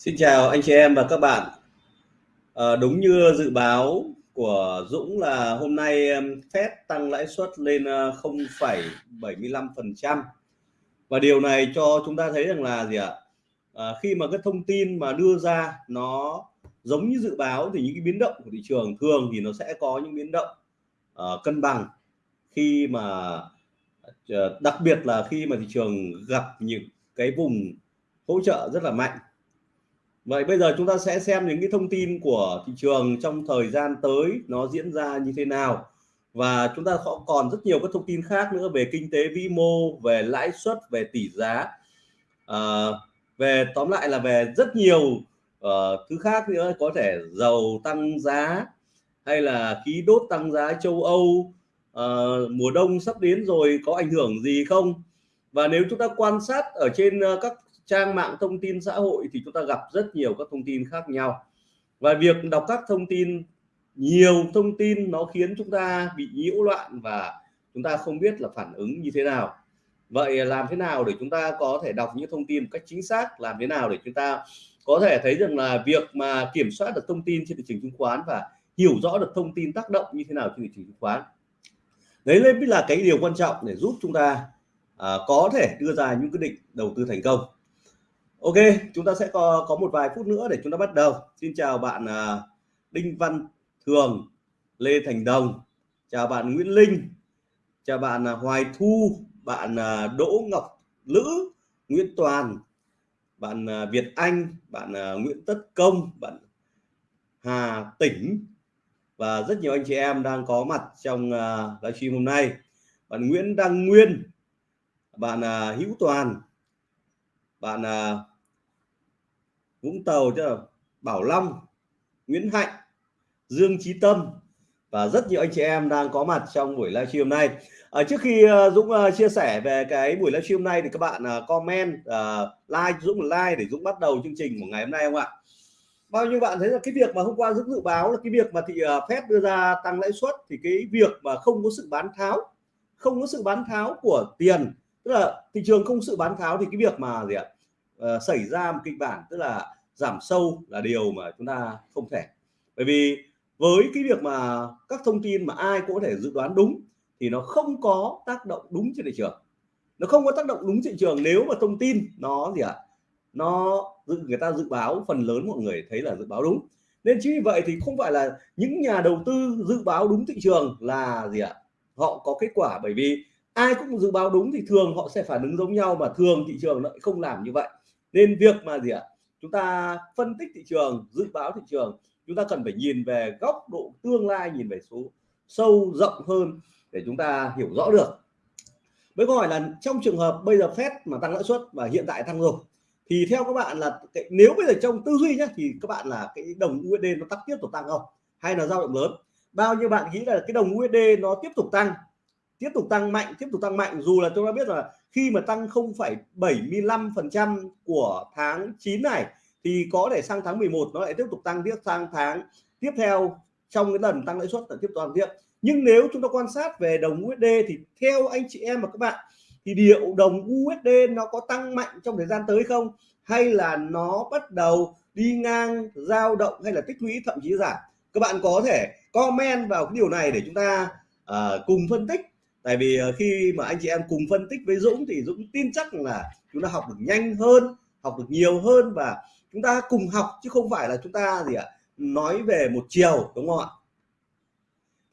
Xin chào anh chị em và các bạn. À, đúng như dự báo của Dũng là hôm nay Fed tăng lãi suất lên ờ, 0,75% và điều này cho chúng ta thấy rằng là gì ạ? À, khi mà cái thông tin mà đưa ra nó giống như dự báo thì những cái biến động của thị trường thường thì nó sẽ có những biến động uh, cân bằng khi mà uh, đặc biệt là khi mà thị trường gặp những cái vùng hỗ trợ rất là mạnh Vậy bây giờ chúng ta sẽ xem những cái thông tin của thị trường trong thời gian tới nó diễn ra như thế nào. Và chúng ta còn rất nhiều các thông tin khác nữa về kinh tế vĩ mô, về lãi suất, về tỷ giá, à, về tóm lại là về rất nhiều uh, thứ khác nữa có thể dầu tăng giá hay là khí đốt tăng giá châu Âu. Uh, mùa đông sắp đến rồi có ảnh hưởng gì không? Và nếu chúng ta quan sát ở trên uh, các trang mạng thông tin xã hội thì chúng ta gặp rất nhiều các thông tin khác nhau. Và việc đọc các thông tin nhiều thông tin nó khiến chúng ta bị nhiễu loạn và chúng ta không biết là phản ứng như thế nào. Vậy làm thế nào để chúng ta có thể đọc những thông tin một cách chính xác? Làm thế nào để chúng ta có thể thấy rằng là việc mà kiểm soát được thông tin trên thị trường chứng khoán và hiểu rõ được thông tin tác động như thế nào trên thị trường chứng khoán? Đấy mới là cái điều quan trọng để giúp chúng ta à, có thể đưa ra những quyết định đầu tư thành công. Ok, chúng ta sẽ có có một vài phút nữa để chúng ta bắt đầu. Xin chào bạn uh, Đinh Văn Thường, Lê Thành Đồng, chào bạn Nguyễn Linh, chào bạn uh, Hoài Thu, bạn uh, Đỗ Ngọc Lữ, Nguyễn Toàn, bạn uh, Việt Anh, bạn uh, Nguyễn Tất Công, bạn Hà Tỉnh và rất nhiều anh chị em đang có mặt trong uh, livestream hôm nay. Bạn Nguyễn Đăng Nguyên, bạn uh, Hữu Toàn, bạn uh, Vũng Tàu cho Bảo Long Nguyễn Hạnh Dương trí Tâm và rất nhiều anh chị em đang có mặt trong buổi livestream này à, trước khi uh, Dũng uh, chia sẻ về cái buổi livestream này thì các bạn uh, comment uh, like Dũng like để Dũng bắt đầu chương trình của ngày hôm nay không ạ? Bao nhiêu bạn thấy là cái việc mà hôm qua Dũng dự báo là cái việc mà thị uh, Fed đưa ra tăng lãi suất thì cái việc mà không có sự bán tháo không có sự bán tháo của tiền tức là thị trường không sự bán tháo thì cái việc mà gì ạ? Uh, xảy ra một kịch bản tức là giảm sâu là điều mà chúng ta không thể. Bởi vì với cái việc mà các thông tin mà ai cũng có thể dự đoán đúng thì nó không có tác động đúng trên thị trường. Nó không có tác động đúng thị trường nếu mà thông tin nó gì ạ? À? nó người ta dự báo phần lớn mọi người thấy là dự báo đúng. Nên chính vì vậy thì không phải là những nhà đầu tư dự báo đúng thị trường là gì ạ? À? họ có kết quả. Bởi vì ai cũng dự báo đúng thì thường họ sẽ phản ứng giống nhau mà thường thị trường lại không làm như vậy nên việc mà gì ạ? Chúng ta phân tích thị trường dự báo thị trường chúng ta cần phải nhìn về góc độ tương lai nhìn về số sâu rộng hơn để chúng ta hiểu rõ được. Với câu hỏi là trong trường hợp bây giờ Fed mà tăng lãi suất và hiện tại tăng rồi thì theo các bạn là cái, nếu bây giờ trong tư duy nhé thì các bạn là cái đồng USD nó tắt tiếp tục tăng không? Hay là dao động lớn? Bao nhiêu bạn nghĩ là cái đồng USD nó tiếp tục tăng? Tiếp tục tăng mạnh tiếp tục tăng mạnh. Dù là chúng ta biết là khi mà tăng 0,75% của tháng 9 này thì có thể sang tháng 11 nó lại tiếp tục tăng tiếp sang tháng tiếp theo trong cái lần tăng lãi suất là tiếp toàn tiếp nhưng nếu chúng ta quan sát về đồng USD thì theo anh chị em và các bạn thì điệu đồng USD nó có tăng mạnh trong thời gian tới không? Hay là nó bắt đầu đi ngang dao động hay là tích lũy thậm chí giảm? Các bạn có thể comment vào cái điều này để chúng ta uh, cùng phân tích tại vì ờ, khi mà anh chị em cùng phân tích với Dũng thì Dũng tin chắc là chúng ta học được nhanh hơn học được nhiều hơn và chúng ta cùng học chứ không phải là chúng ta gì ạ nói về một chiều đúng không ạ?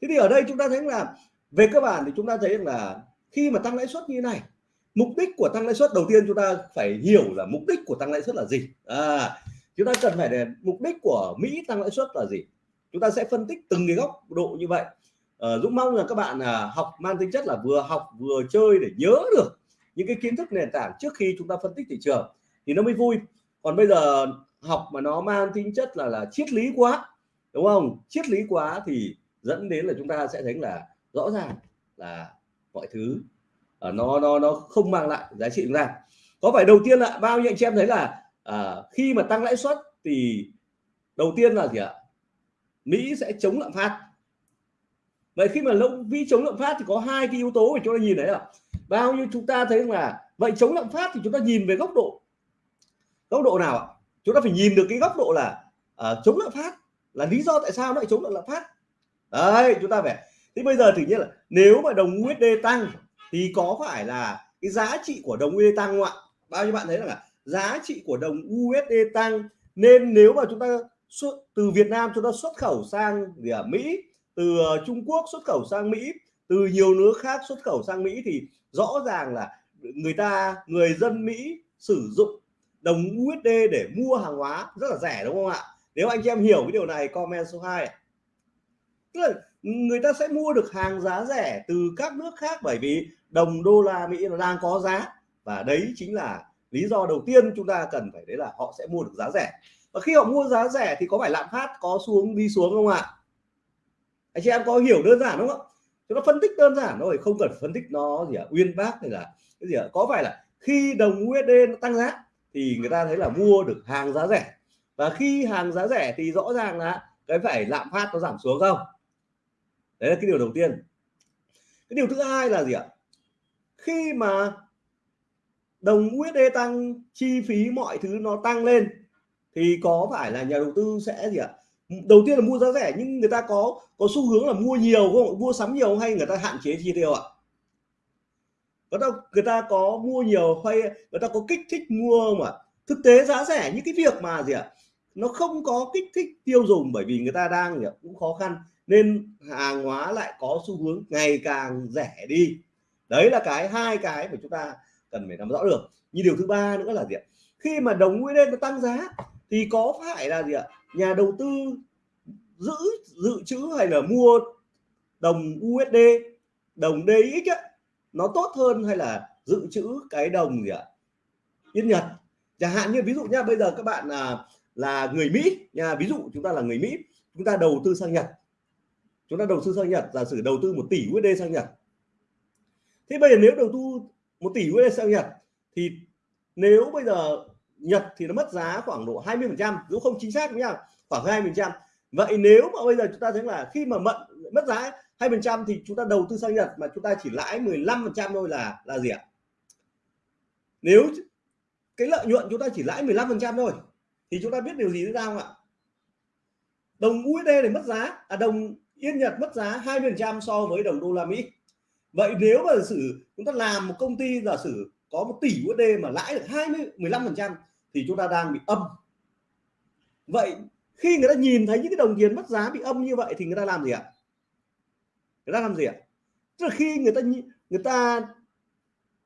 Thế thì ở đây chúng ta thấy là về cơ bản thì chúng ta thấy là khi mà tăng lãi suất như này mục đích của tăng lãi suất đầu tiên chúng ta phải hiểu là mục đích của tăng lãi suất là gì. À, chúng ta cần phải để mục đích của Mỹ tăng lãi suất là gì. Chúng ta sẽ phân tích từng cái góc độ như vậy. Ờ, Dũng mong là các bạn à, học mang tính chất là vừa học vừa chơi để nhớ được những cái kiến thức nền tảng trước khi chúng ta phân tích thị trường thì nó mới vui. Còn bây giờ học mà nó mang tính chất là là triết lý quá đúng không? Triết lý quá thì dẫn đến là chúng ta sẽ thấy là rõ ràng là mọi thứ uh, nó nó nó không mang lại giá trị chúng ta có phải đầu tiên là bao nhiêu anh chị em thấy là à, khi mà tăng lãi suất thì đầu tiên là gì ạ? Mỹ sẽ chống lạm phát vậy khi mà lông vi chống lạm phát thì có hai cái yếu tố để chúng ta nhìn đấy là bao nhiêu chúng ta thấy là vậy chống lạm phát thì chúng ta nhìn về góc độ góc độ nào ạ? Chúng ta phải nhìn được cái góc độ là uh, chống lạm phát là lý do tại sao nó lại chống lạm phát. Đấy chúng ta phải thế bây giờ tự nhiên là nếu mà đồng USD tăng thì có phải là cái giá trị của đồng USD tăng không ạ? Bao nhiêu bạn thấy là giá trị của đồng USD tăng nên nếu mà chúng ta xuất từ Việt Nam chúng ta xuất khẩu sang gì à, Mỹ từ ờ, Trung Quốc xuất khẩu sang Mỹ, từ nhiều nước khác xuất khẩu sang Mỹ thì rõ ràng là người ta, người dân Mỹ sử dụng đồng USD để mua hàng hóa rất là rẻ, đúng không ạ? Nếu anh chị em hiểu cái điều này, comment số 2 tức là người ta sẽ mua được hàng giá rẻ từ các nước khác bởi vì đồng đô la Mỹ nó đang có giá. Và đấy chính là lý do đầu tiên chúng ta cần phải đấy là họ sẽ mua được giá rẻ. Và khi họ mua giá rẻ thì có phải lạm phát có xuống, đi xuống không ạ? Anh chị em có hiểu đơn giản đúng không chúng ta phân tích đơn giản thôi không cần phân tích nó gì à, uyên bác hay là cái gì à, có phải là khi đồng USD nó tăng giá thì người ta thấy là mua được hàng giá rẻ? Và khi hàng giá rẻ thì rõ ràng là cái phải lạm phát nó giảm xuống không? Đấy là cái điều đầu tiên. Cái điều thứ hai là gì ạ? Khi mà đồng USD tăng chi phí mọi thứ nó tăng lên thì có phải là nhà đầu tư sẽ gì ạ? Đầu tiên là mua giá rẻ, nhưng người ta có có xu hướng là mua nhiều không? Mua sắm nhiều hay người ta hạn chế chi tiêu ạ? Người ta người ta có mua nhiều hay người ta có kích thích mua mà thực tế giá rẻ những cái việc mà gì ạ? Nó không có kích thích tiêu dùng bởi vì người ta đang gì ạ? cũng khó khăn, nên hàng hóa lại có xu hướng ngày càng rẻ đi. Đấy là cái hai cái mà chúng ta cần phải nắm rõ được. Như điều thứ ba nữa là gì ạ? Khi mà đồng USD nó tăng giá, thì có phải là gì ạ? Nhà đầu tư giữ dự trữ hay là mua đồng USD đồng DX ấy, nó tốt hơn hay là dự trữ cái đồng gì ạ? Yên nhật. Chẳng hạn như ví dụ nha bây giờ các bạn là là người Mỹ nha ví dụ chúng ta là người Mỹ chúng ta đầu tư sang Nhật. Chúng ta đầu tư sang Nhật giả sử đầu tư một tỷ USD sang Nhật. Thế bây giờ nếu đầu tư một tỷ USD sang Nhật thì nếu bây giờ Nhật thì nó mất giá khoảng độ 20 phần trăm nếu không chính xác nhá, khoảng 20 phần trăm. Vậy nếu mà bây giờ chúng ta thấy là khi mà mận, mất giá hai phần trăm thì chúng ta đầu tư sang Nhật mà chúng ta chỉ lãi 15 phần trăm thôi là là gì ạ? Nếu cái lợi nhuận chúng ta chỉ lãi 15 phần trăm thôi, thì chúng ta biết điều gì nữa không ạ? Đồng USD này mất giá à đồng Yên Nhật mất giá 20 phần trăm so với đồng đô la Mỹ. Vậy nếu mà giả sử chúng ta làm một công ty giả sử có một tỷ USD mà lãi được 20 15 phần trăm thì chúng ta đang bị âm. Vậy khi người ta nhìn thấy những cái đồng tiền mất giá bị âm như vậy thì người ta làm gì ạ? Người ta làm gì ạ? Tức là khi người ta người ta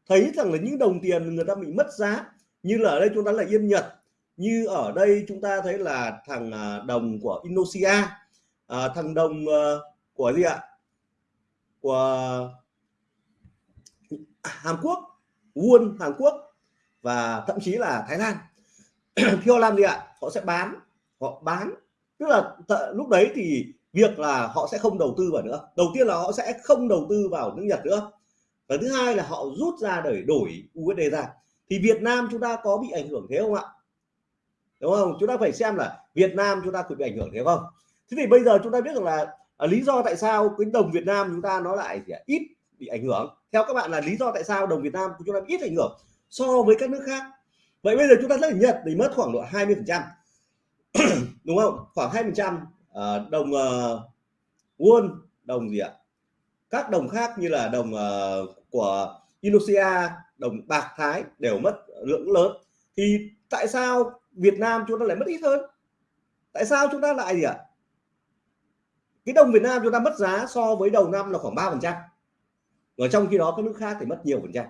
thấy rằng là những đồng tiền người ta bị mất giá như là ở đây chúng ta là yên nhật như ở đây chúng ta thấy là thằng à, đồng của Indonesia à, thằng đồng à, của gì ạ? Của Hàn Quốc. Won Hàn Quốc và thậm chí là Thái Lan. Thì họ làm gì ạ? Họ sẽ bán họ bán. Tức là lúc đấy thì việc là họ sẽ không đầu tư vào nữa. Đầu tiên là họ sẽ không đầu tư vào nước Nhật nữa. Và thứ hai là họ rút ra để đổi USD ra. Thì Việt Nam chúng ta có bị ảnh hưởng thế không ạ? Đúng không? Chúng ta phải xem là Việt Nam chúng ta có bị ảnh hưởng thế không? Thế thì bây giờ chúng ta biết rằng là à, lý do tại sao cái đồng Việt Nam chúng ta nó lại ít bị ảnh hưởng. Theo các bạn là lý do tại sao đồng Việt Nam của chúng ta ít ảnh hưởng so với các nước khác. Vậy bây giờ chúng ta lấy Nhật thì mất khoảng độ 20 phần trăm. Đúng không? Khoảng 2 phần trăm ờ, đồng uh, won đồng gì ạ? Các đồng khác như là đồng uh, của Indonesia đồng bạc Thái đều mất lượng lớn. Thì tại sao Việt Nam chúng ta lại mất ít hơn? Tại sao chúng ta lại gì ạ? Cái đồng Việt Nam chúng ta mất giá so với đầu năm là khoảng 3 phần trăm và trong khi đó các nước khác thì mất nhiều phần trăm.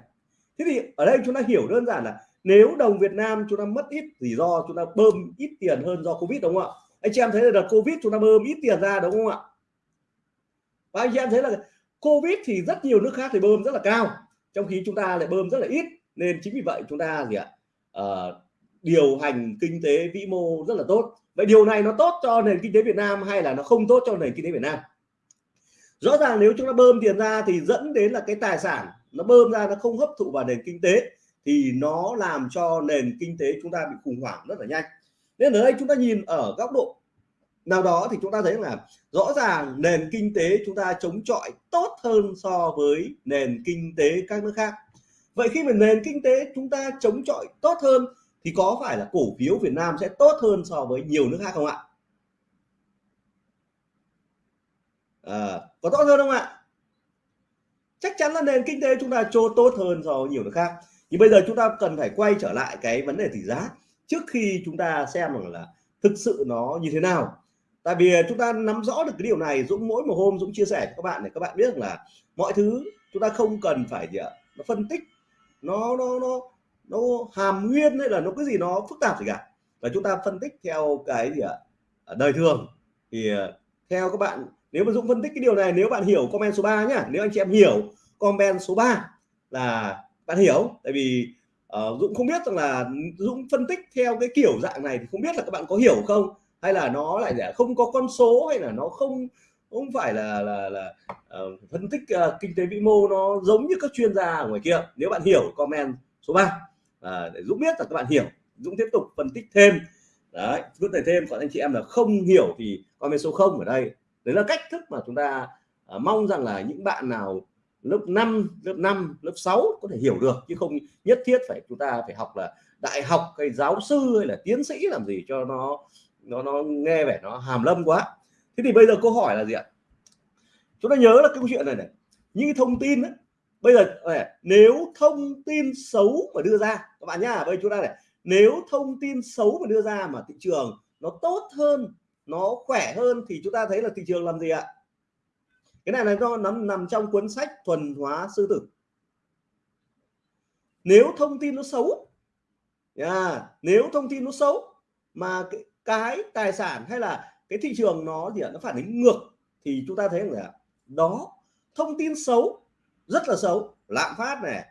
Thế thì ở đây chúng ta hiểu đơn giản là nếu đồng Việt Nam chúng ta mất ít rủi ro chúng ta bơm ít tiền hơn do Covid đúng không ạ? Anh chị em thấy là đợt Covid chúng ta bơm ít tiền ra đúng không ạ? Và anh chị em thấy là Covid thì rất nhiều nước khác thì bơm rất là cao trong khi chúng ta lại bơm rất là ít. Nên chính vì vậy chúng ta gì ạ? À, điều hành kinh tế vĩ mô rất là tốt. Vậy điều này nó tốt cho nền kinh tế Việt Nam hay là nó không tốt cho nền kinh tế Việt Nam? Rõ ràng nếu chúng ta bơm tiền ra thì dẫn đến là cái tài sản nó bơm ra nó không hấp thụ vào nền kinh tế thì nó làm cho nền kinh tế chúng ta bị khủng hoảng rất là nhanh. Nên ở đây chúng ta nhìn ở góc độ nào đó thì chúng ta thấy là rõ ràng nền kinh tế chúng ta chống chọi tốt hơn so với nền kinh tế các nước khác. Vậy khi mà nền kinh tế chúng ta chống chọi tốt hơn thì có phải là cổ phiếu Việt Nam sẽ tốt hơn so với nhiều nước khác không ạ? À, có tốt hơn không ạ? Chắc chắn là nền kinh tế chúng ta trô tốt hơn so với nhiều nước khác. Nhưng bây giờ chúng ta cần phải quay trở lại cái vấn đề tỷ giá trước khi chúng ta xem rằng là thực sự nó như thế nào. Tại vì chúng ta nắm rõ được cái điều này Dũng mỗi một hôm Dũng chia sẻ cho các bạn để các bạn biết rằng là mọi thứ chúng ta không cần phải gì ạ nó phân tích nó nó nó nó hàm nguyên hay là nó cái gì nó phức tạp gì cả. Và chúng ta phân tích theo cái gì ạ đời thường. Thì ờ, theo các bạn nếu mà Dũng phân tích cái điều này nếu bạn hiểu comment số 3 nhá nếu anh chị em hiểu comment số 3 là bạn hiểu tại vì uh, Dũng không biết rằng là Dũng phân tích theo cái kiểu dạng này thì không biết là các bạn có hiểu không? Hay là nó lại không có con số hay là nó không không phải là là là uh, phân tích uh, kinh tế vĩ mô nó giống như các chuyên gia ở ngoài kia. Nếu bạn hiểu comment số 3 uh, à, để Dũng biết là các bạn hiểu. Dũng tiếp tục phân tích thêm. Đấy phân tích thêm còn anh chị em là không hiểu thì comment số 0 ở đây đấy là cách thức mà chúng ta uh, mong rằng là những bạn nào lớp 5 lớp 5 lớp 6 có thể hiểu được chứ không nhất thiết phải chúng ta phải học là đại học hay giáo sư hay là tiến sĩ làm gì cho nó nó nó nghe vẻ nó hàm lâm quá. Thế thì bây giờ câu hỏi là gì ạ? Chúng ta nhớ là cái câu chuyện này này những cái thông tin ấy, bây giờ nếu thông tin xấu mà đưa ra các bạn nhá bây giờ chúng ta này nếu thông tin xấu mà đưa ra mà thị trường nó tốt hơn nó khỏe hơn thì chúng ta thấy là thị trường làm gì ạ? Cái này là do nằm nằm trong cuốn sách thuần hóa sư tử. Nếu thông tin nó xấu yeah, nếu thông tin nó xấu mà cái, cái tài sản hay là cái thị trường nó gì nó phản ứng ngược thì chúng ta thấy là đó thông tin xấu rất là xấu lạm phát này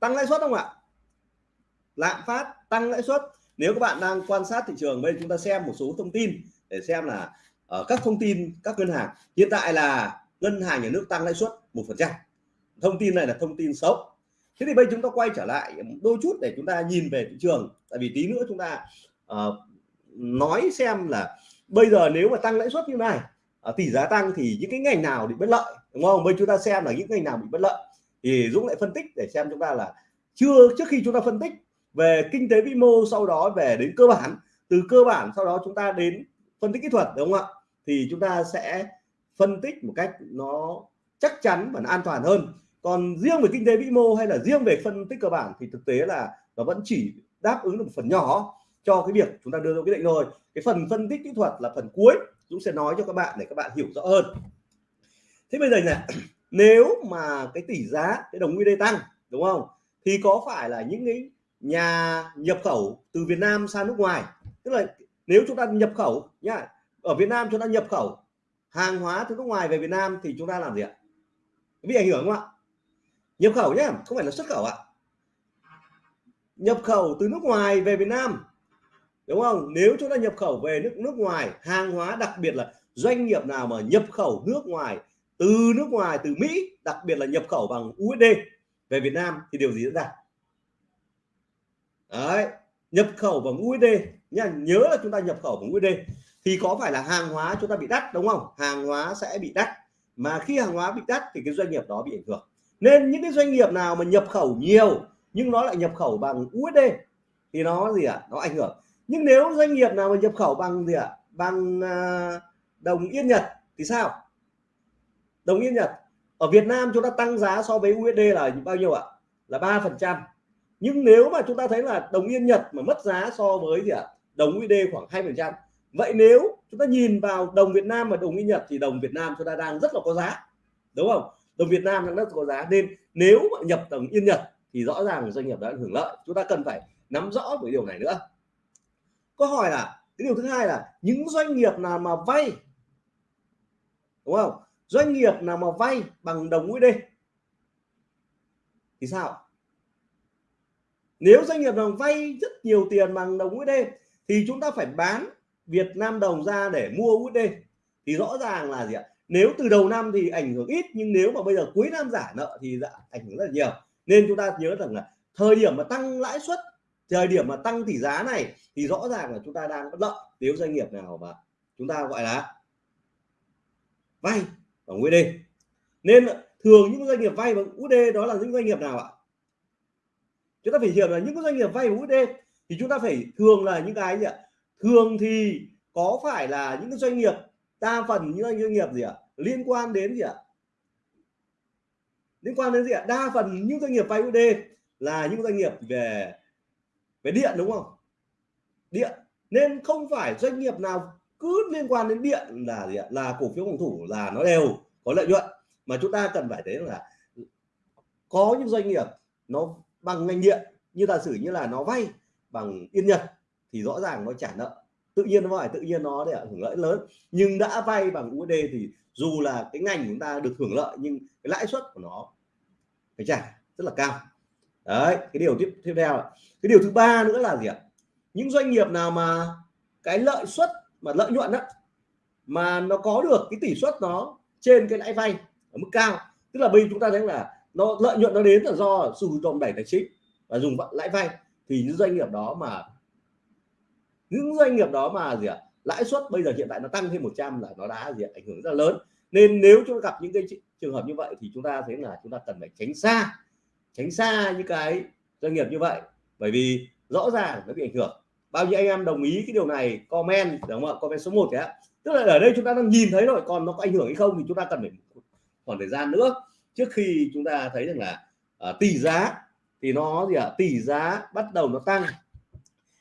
tăng lãi suất không ạ? Lạm phát tăng lãi suất. Nếu các bạn đang quan sát thị trường bây giờ chúng ta xem một số thông tin để xem là ở các thông tin các ngân hàng. Hiện tại là ngân hàng nhà nước tăng lãi suất một phần trăm. Thông tin này là thông tin xấu. Thế thì bây chúng ta quay trở lại đôi chút để chúng ta nhìn về thị trường. Tại vì tí nữa chúng ta uh, nói xem là bây giờ nếu mà tăng lãi suất như này uh, tỷ giá tăng thì những cái ngành nào bị bất lợi đúng không? Bây chúng ta xem là những ngành nào bị bất lợi. Thì Dũng lại phân tích để xem chúng ta là chưa trước khi chúng ta phân tích về kinh tế vĩ mô sau đó về đến cơ bản từ cơ bản sau đó chúng ta đến phân tích kỹ thuật, đúng không ạ? Thì chúng ta sẽ phân tích một cách nó chắc chắn và nó an toàn hơn. Còn riêng về kinh tế vĩ mô hay là riêng về phân tích cơ bản thì thực tế là nó vẫn chỉ đáp ứng được một phần nhỏ cho cái việc chúng ta đưa ra quyết định thôi. Cái phần phân tích kỹ thuật là phần cuối, Dũng sẽ nói cho các bạn để các bạn hiểu rõ hơn. Thế bây giờ này, nếu mà cái tỷ giá, cái đồng USD tăng, đúng không? Thì có phải là những cái nhà nhập khẩu từ Việt Nam sang nước ngoài, tức là nếu chúng ta nhập khẩu nhá ở Việt Nam chúng ta nhập khẩu hàng hóa từ nước ngoài về Việt Nam thì chúng ta làm gì ạ? Bị ảnh hưởng không ạ? Nhập khẩu nhá, không phải là xuất khẩu ạ. Nhập khẩu từ nước ngoài về Việt Nam đúng không? Nếu chúng ta nhập khẩu về nước nước ngoài hàng hóa đặc biệt là doanh nghiệp nào mà nhập khẩu nước ngoài từ nước ngoài từ Mỹ đặc biệt là nhập khẩu bằng USD về Việt Nam thì điều gì diễn ra? Đấy nhập khẩu bằng USD nhá, nhớ là chúng ta nhập khẩu bằng USD thì có phải là hàng hóa chúng ta bị đắt, đúng không? Hàng hóa sẽ bị đắt. Mà khi hàng hóa bị đắt thì cái doanh nghiệp đó bị ảnh hưởng. Nên những cái doanh nghiệp nào mà nhập khẩu nhiều, nhưng nó lại nhập khẩu bằng USD thì nó gì ạ? À? nó ảnh hưởng. Nhưng nếu doanh nghiệp nào mà nhập khẩu bằng gì ạ? À? bằng đồng yên Nhật thì sao? Đồng yên Nhật. Ở Việt Nam chúng ta tăng giá so với USD là bao nhiêu ạ? Là ba phần trăm nhưng nếu mà chúng ta thấy là đồng yên Nhật mà mất giá so với gì ạ? Đồng USD khoảng hai phần trăm. Vậy nếu chúng ta nhìn vào đồng Việt Nam và đồng yên Nhật thì đồng Việt Nam chúng ta đang rất là có giá, đúng không? Đồng Việt Nam đang rất có giá. Nên nếu mà nhập đồng yên Nhật thì rõ ràng doanh nghiệp đã hưởng lợi. Chúng ta cần phải nắm rõ với điều này nữa. Câu hỏi là, cái điều thứ hai là những doanh nghiệp nào mà vay, đúng không? Doanh nghiệp nào mà vay bằng đồng USD thì sao? Nếu doanh nghiệp nào vay rất nhiều tiền bằng đồng USD thì chúng ta phải bán Việt Nam đồng ra để mua USD thì rõ ràng là gì ạ? Nếu từ đầu năm thì ảnh hưởng ít nhưng nếu mà bây giờ cuối năm giả nợ thì dạ, ảnh hưởng rất là nhiều. Nên chúng ta nhớ rằng là thời điểm mà tăng lãi suất thời điểm mà tăng tỷ giá này thì rõ ràng là chúng ta đang bất lợi. Nếu doanh nghiệp nào mà chúng ta gọi là vay bằng USD nên thường những doanh nghiệp vay bằng USD đó là những doanh nghiệp nào ạ? Chúng ta phải hiểu là những doanh nghiệp vay bằng USD thì chúng ta phải thường là những cái gì ạ? Thường thì có phải là những cái doanh nghiệp, đa phần những doanh nghiệp gì ạ? Liên quan đến gì ạ? Liên quan đến gì ạ? Đa phần những doanh nghiệp vay UD là những doanh nghiệp về về điện đúng không? Điện. Nên không phải doanh nghiệp nào cứ liên quan đến điện là gì ạ? Là cổ phiếu phòng thủ là nó đều có lợi nhuận. Mà chúng ta cần phải thấy là có những doanh nghiệp nó bằng ngành điện, như giả sử như là nó vay bằng yên nhật thì rõ ràng nó trả nợ. Tự nhiên nó phải tự nhiên nó để hưởng lợi lớn. Nhưng đã vay bằng USD thì dù là cái ngành chúng ta được hưởng lợi nhưng cái lãi suất của nó phải trả rất là cao. Đấy, cái điều tiếp tiếp theo cái điều thứ ba nữa là gì ạ? Những doanh nghiệp nào mà cái lợi suất mà lợi nhuận đó mà nó có được cái tỷ suất nó trên cái lãi vay ở mức cao, tức là bây giờ chúng ta thấy là nó lợi nhuận nó đến là do sự động đẩy tài chính và dùng lãi vay. Thì những doanh nghiệp đó mà, những doanh nghiệp đó mà gì ạ, lãi suất bây giờ hiện tại nó tăng thêm 100 là nó đã gì à? ảnh hưởng rất là lớn. Nên nếu chúng ta gặp những cái trường hợp như vậy thì chúng ta thấy là chúng ta cần phải tránh xa tránh xa những cái doanh nghiệp như vậy. Bởi vì rõ ràng nó bị ảnh hưởng. Bao nhiêu anh em đồng ý cái điều này, comment, đúng không ạ? Comment số 1 thế tức là ở đây chúng ta đang nhìn thấy rồi, còn nó có ảnh hưởng hay không thì chúng ta cần phải khoảng thời gian nữa trước khi chúng ta thấy rằng là à, tỷ giá thì nó gì ạ? À, tỷ giá bắt đầu nó tăng.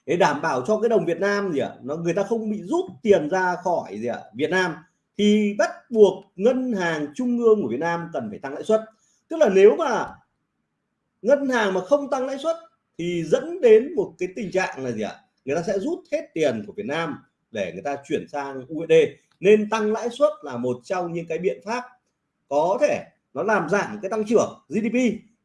Để đảm bảo cho cái đồng Việt Nam gì ạ? À, nó người ta không bị rút tiền ra khỏi gì ạ? À, Việt Nam thì bắt buộc ngân hàng trung ương của Việt Nam cần phải tăng lãi suất. Tức là nếu mà ngân hàng mà không tăng lãi suất thì dẫn đến một cái tình trạng là gì ạ? À? người ta sẽ rút hết tiền của Việt Nam để người ta chuyển sang USD nên tăng lãi suất là một trong những cái biện pháp có thể nó làm giảm cái tăng trưởng GDP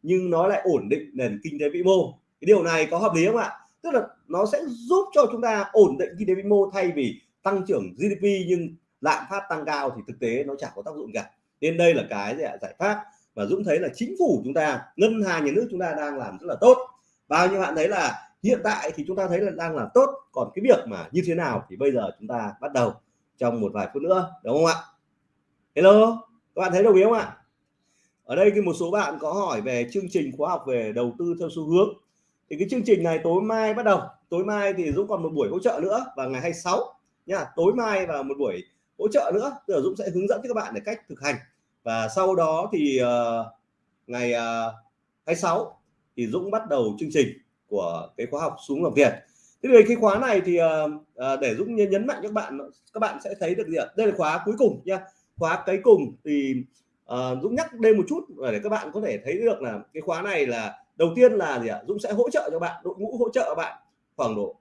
nhưng nó lại ổn định nền kinh tế vĩ mô. Cái điều này có hợp lý không ạ? Tức là nó sẽ giúp cho chúng ta ổn định kinh tế vĩ mô thay vì tăng trưởng GDP nhưng lạm phát tăng cao thì thực tế nó chẳng có tác dụng cả. Nên đây là cái giải pháp và Dũng thấy là chính phủ chúng ta, ngân hàng, nhà nước chúng ta đang làm rất là tốt. Bao nhiêu bạn thấy là hiện tại thì chúng ta thấy là đang là tốt, còn cái việc mà như thế nào thì bây giờ chúng ta bắt đầu trong một vài phút nữa, đúng không ạ? Hello, các bạn thấy đồng ý không ạ? Ở đây thì một số bạn có hỏi về chương trình khóa học về đầu tư theo xu hướng. Thì cái chương trình này tối mai bắt đầu. Tối mai thì Dũng còn một buổi hỗ trợ nữa vào ngày 26 nha tối mai và một buổi hỗ trợ nữa. Tức là Dũng sẽ hướng dẫn cho các bạn để cách thực hành. Và sau đó thì uh, ngày ờ, uh, 26 thì Dũng bắt đầu chương trình của cái khóa học xuống làm việc thế thì cái khóa này thì uh, uh, để Dũng nhấn mạnh cho các bạn các bạn sẽ thấy được gì ạ? Đây là khóa cuối cùng nha khóa cái cùng thì uh, Dũng nhắc đây một chút để các bạn có thể thấy được là cái khóa này là đầu tiên là gì ạ? Dũng sẽ hỗ trợ cho bạn đội ngũ hỗ trợ bạn khoảng độ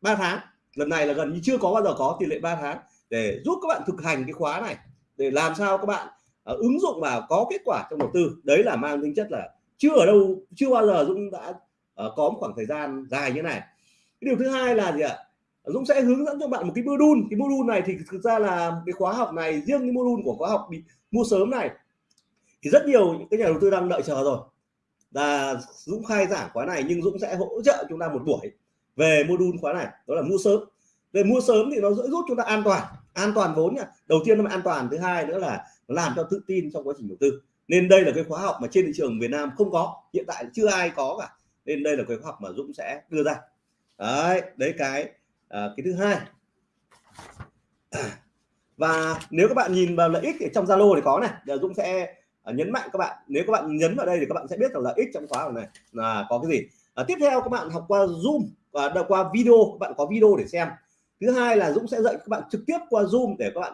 3 tháng. Lần này là gần như chưa có bao giờ có tỷ lệ 3 tháng. Để giúp các bạn thực hành cái khóa này để làm sao các bạn uh, ứng dụng vào có kết quả trong đầu tư. Đấy là mang tính chất là chưa ở đâu chưa bao giờ Dũng đã uh, có một khoảng thời gian dài như này. Cái điều thứ hai là gì ạ? Dũng sẽ hướng dẫn cho bạn một cái module. Cái module này thì thực ra là cái khóa học này, riêng cái module của khóa học bị mua sớm này, thì rất nhiều những cái nhà đầu tư đang đợi chờ rồi. Là Dũng khai giảng khóa này nhưng Dũng sẽ hỗ trợ chúng ta một buổi về module khóa này, đó là mua sớm. Về mua sớm thì nó sẽ giúp chúng ta an toàn an toàn vốn nha. Đầu tiên nó an toàn, thứ hai nữa là nó làm cho tự tin trong quá trình đầu tư. Nên đây là cái khóa học mà trên thị trường Việt Nam không có, hiện tại chưa ai có cả. Nên đây là cái khóa học mà Dũng sẽ đưa ra. Đấy đấy cái à, cái thứ hai. Và nếu các bạn nhìn vào lợi ích thì trong Zalo thì có này giờ Dũng sẽ ờ, nhấn mạnh các bạn. Nếu các bạn nhấn vào đây thì các bạn sẽ biết rằng lợi ích trong khóa học này là có cái gì. À, tiếp theo các bạn học qua Zoom và qua video các bạn có video để xem. Thứ hai là Dũng sẽ dạy các bạn trực tiếp qua Zoom để các bạn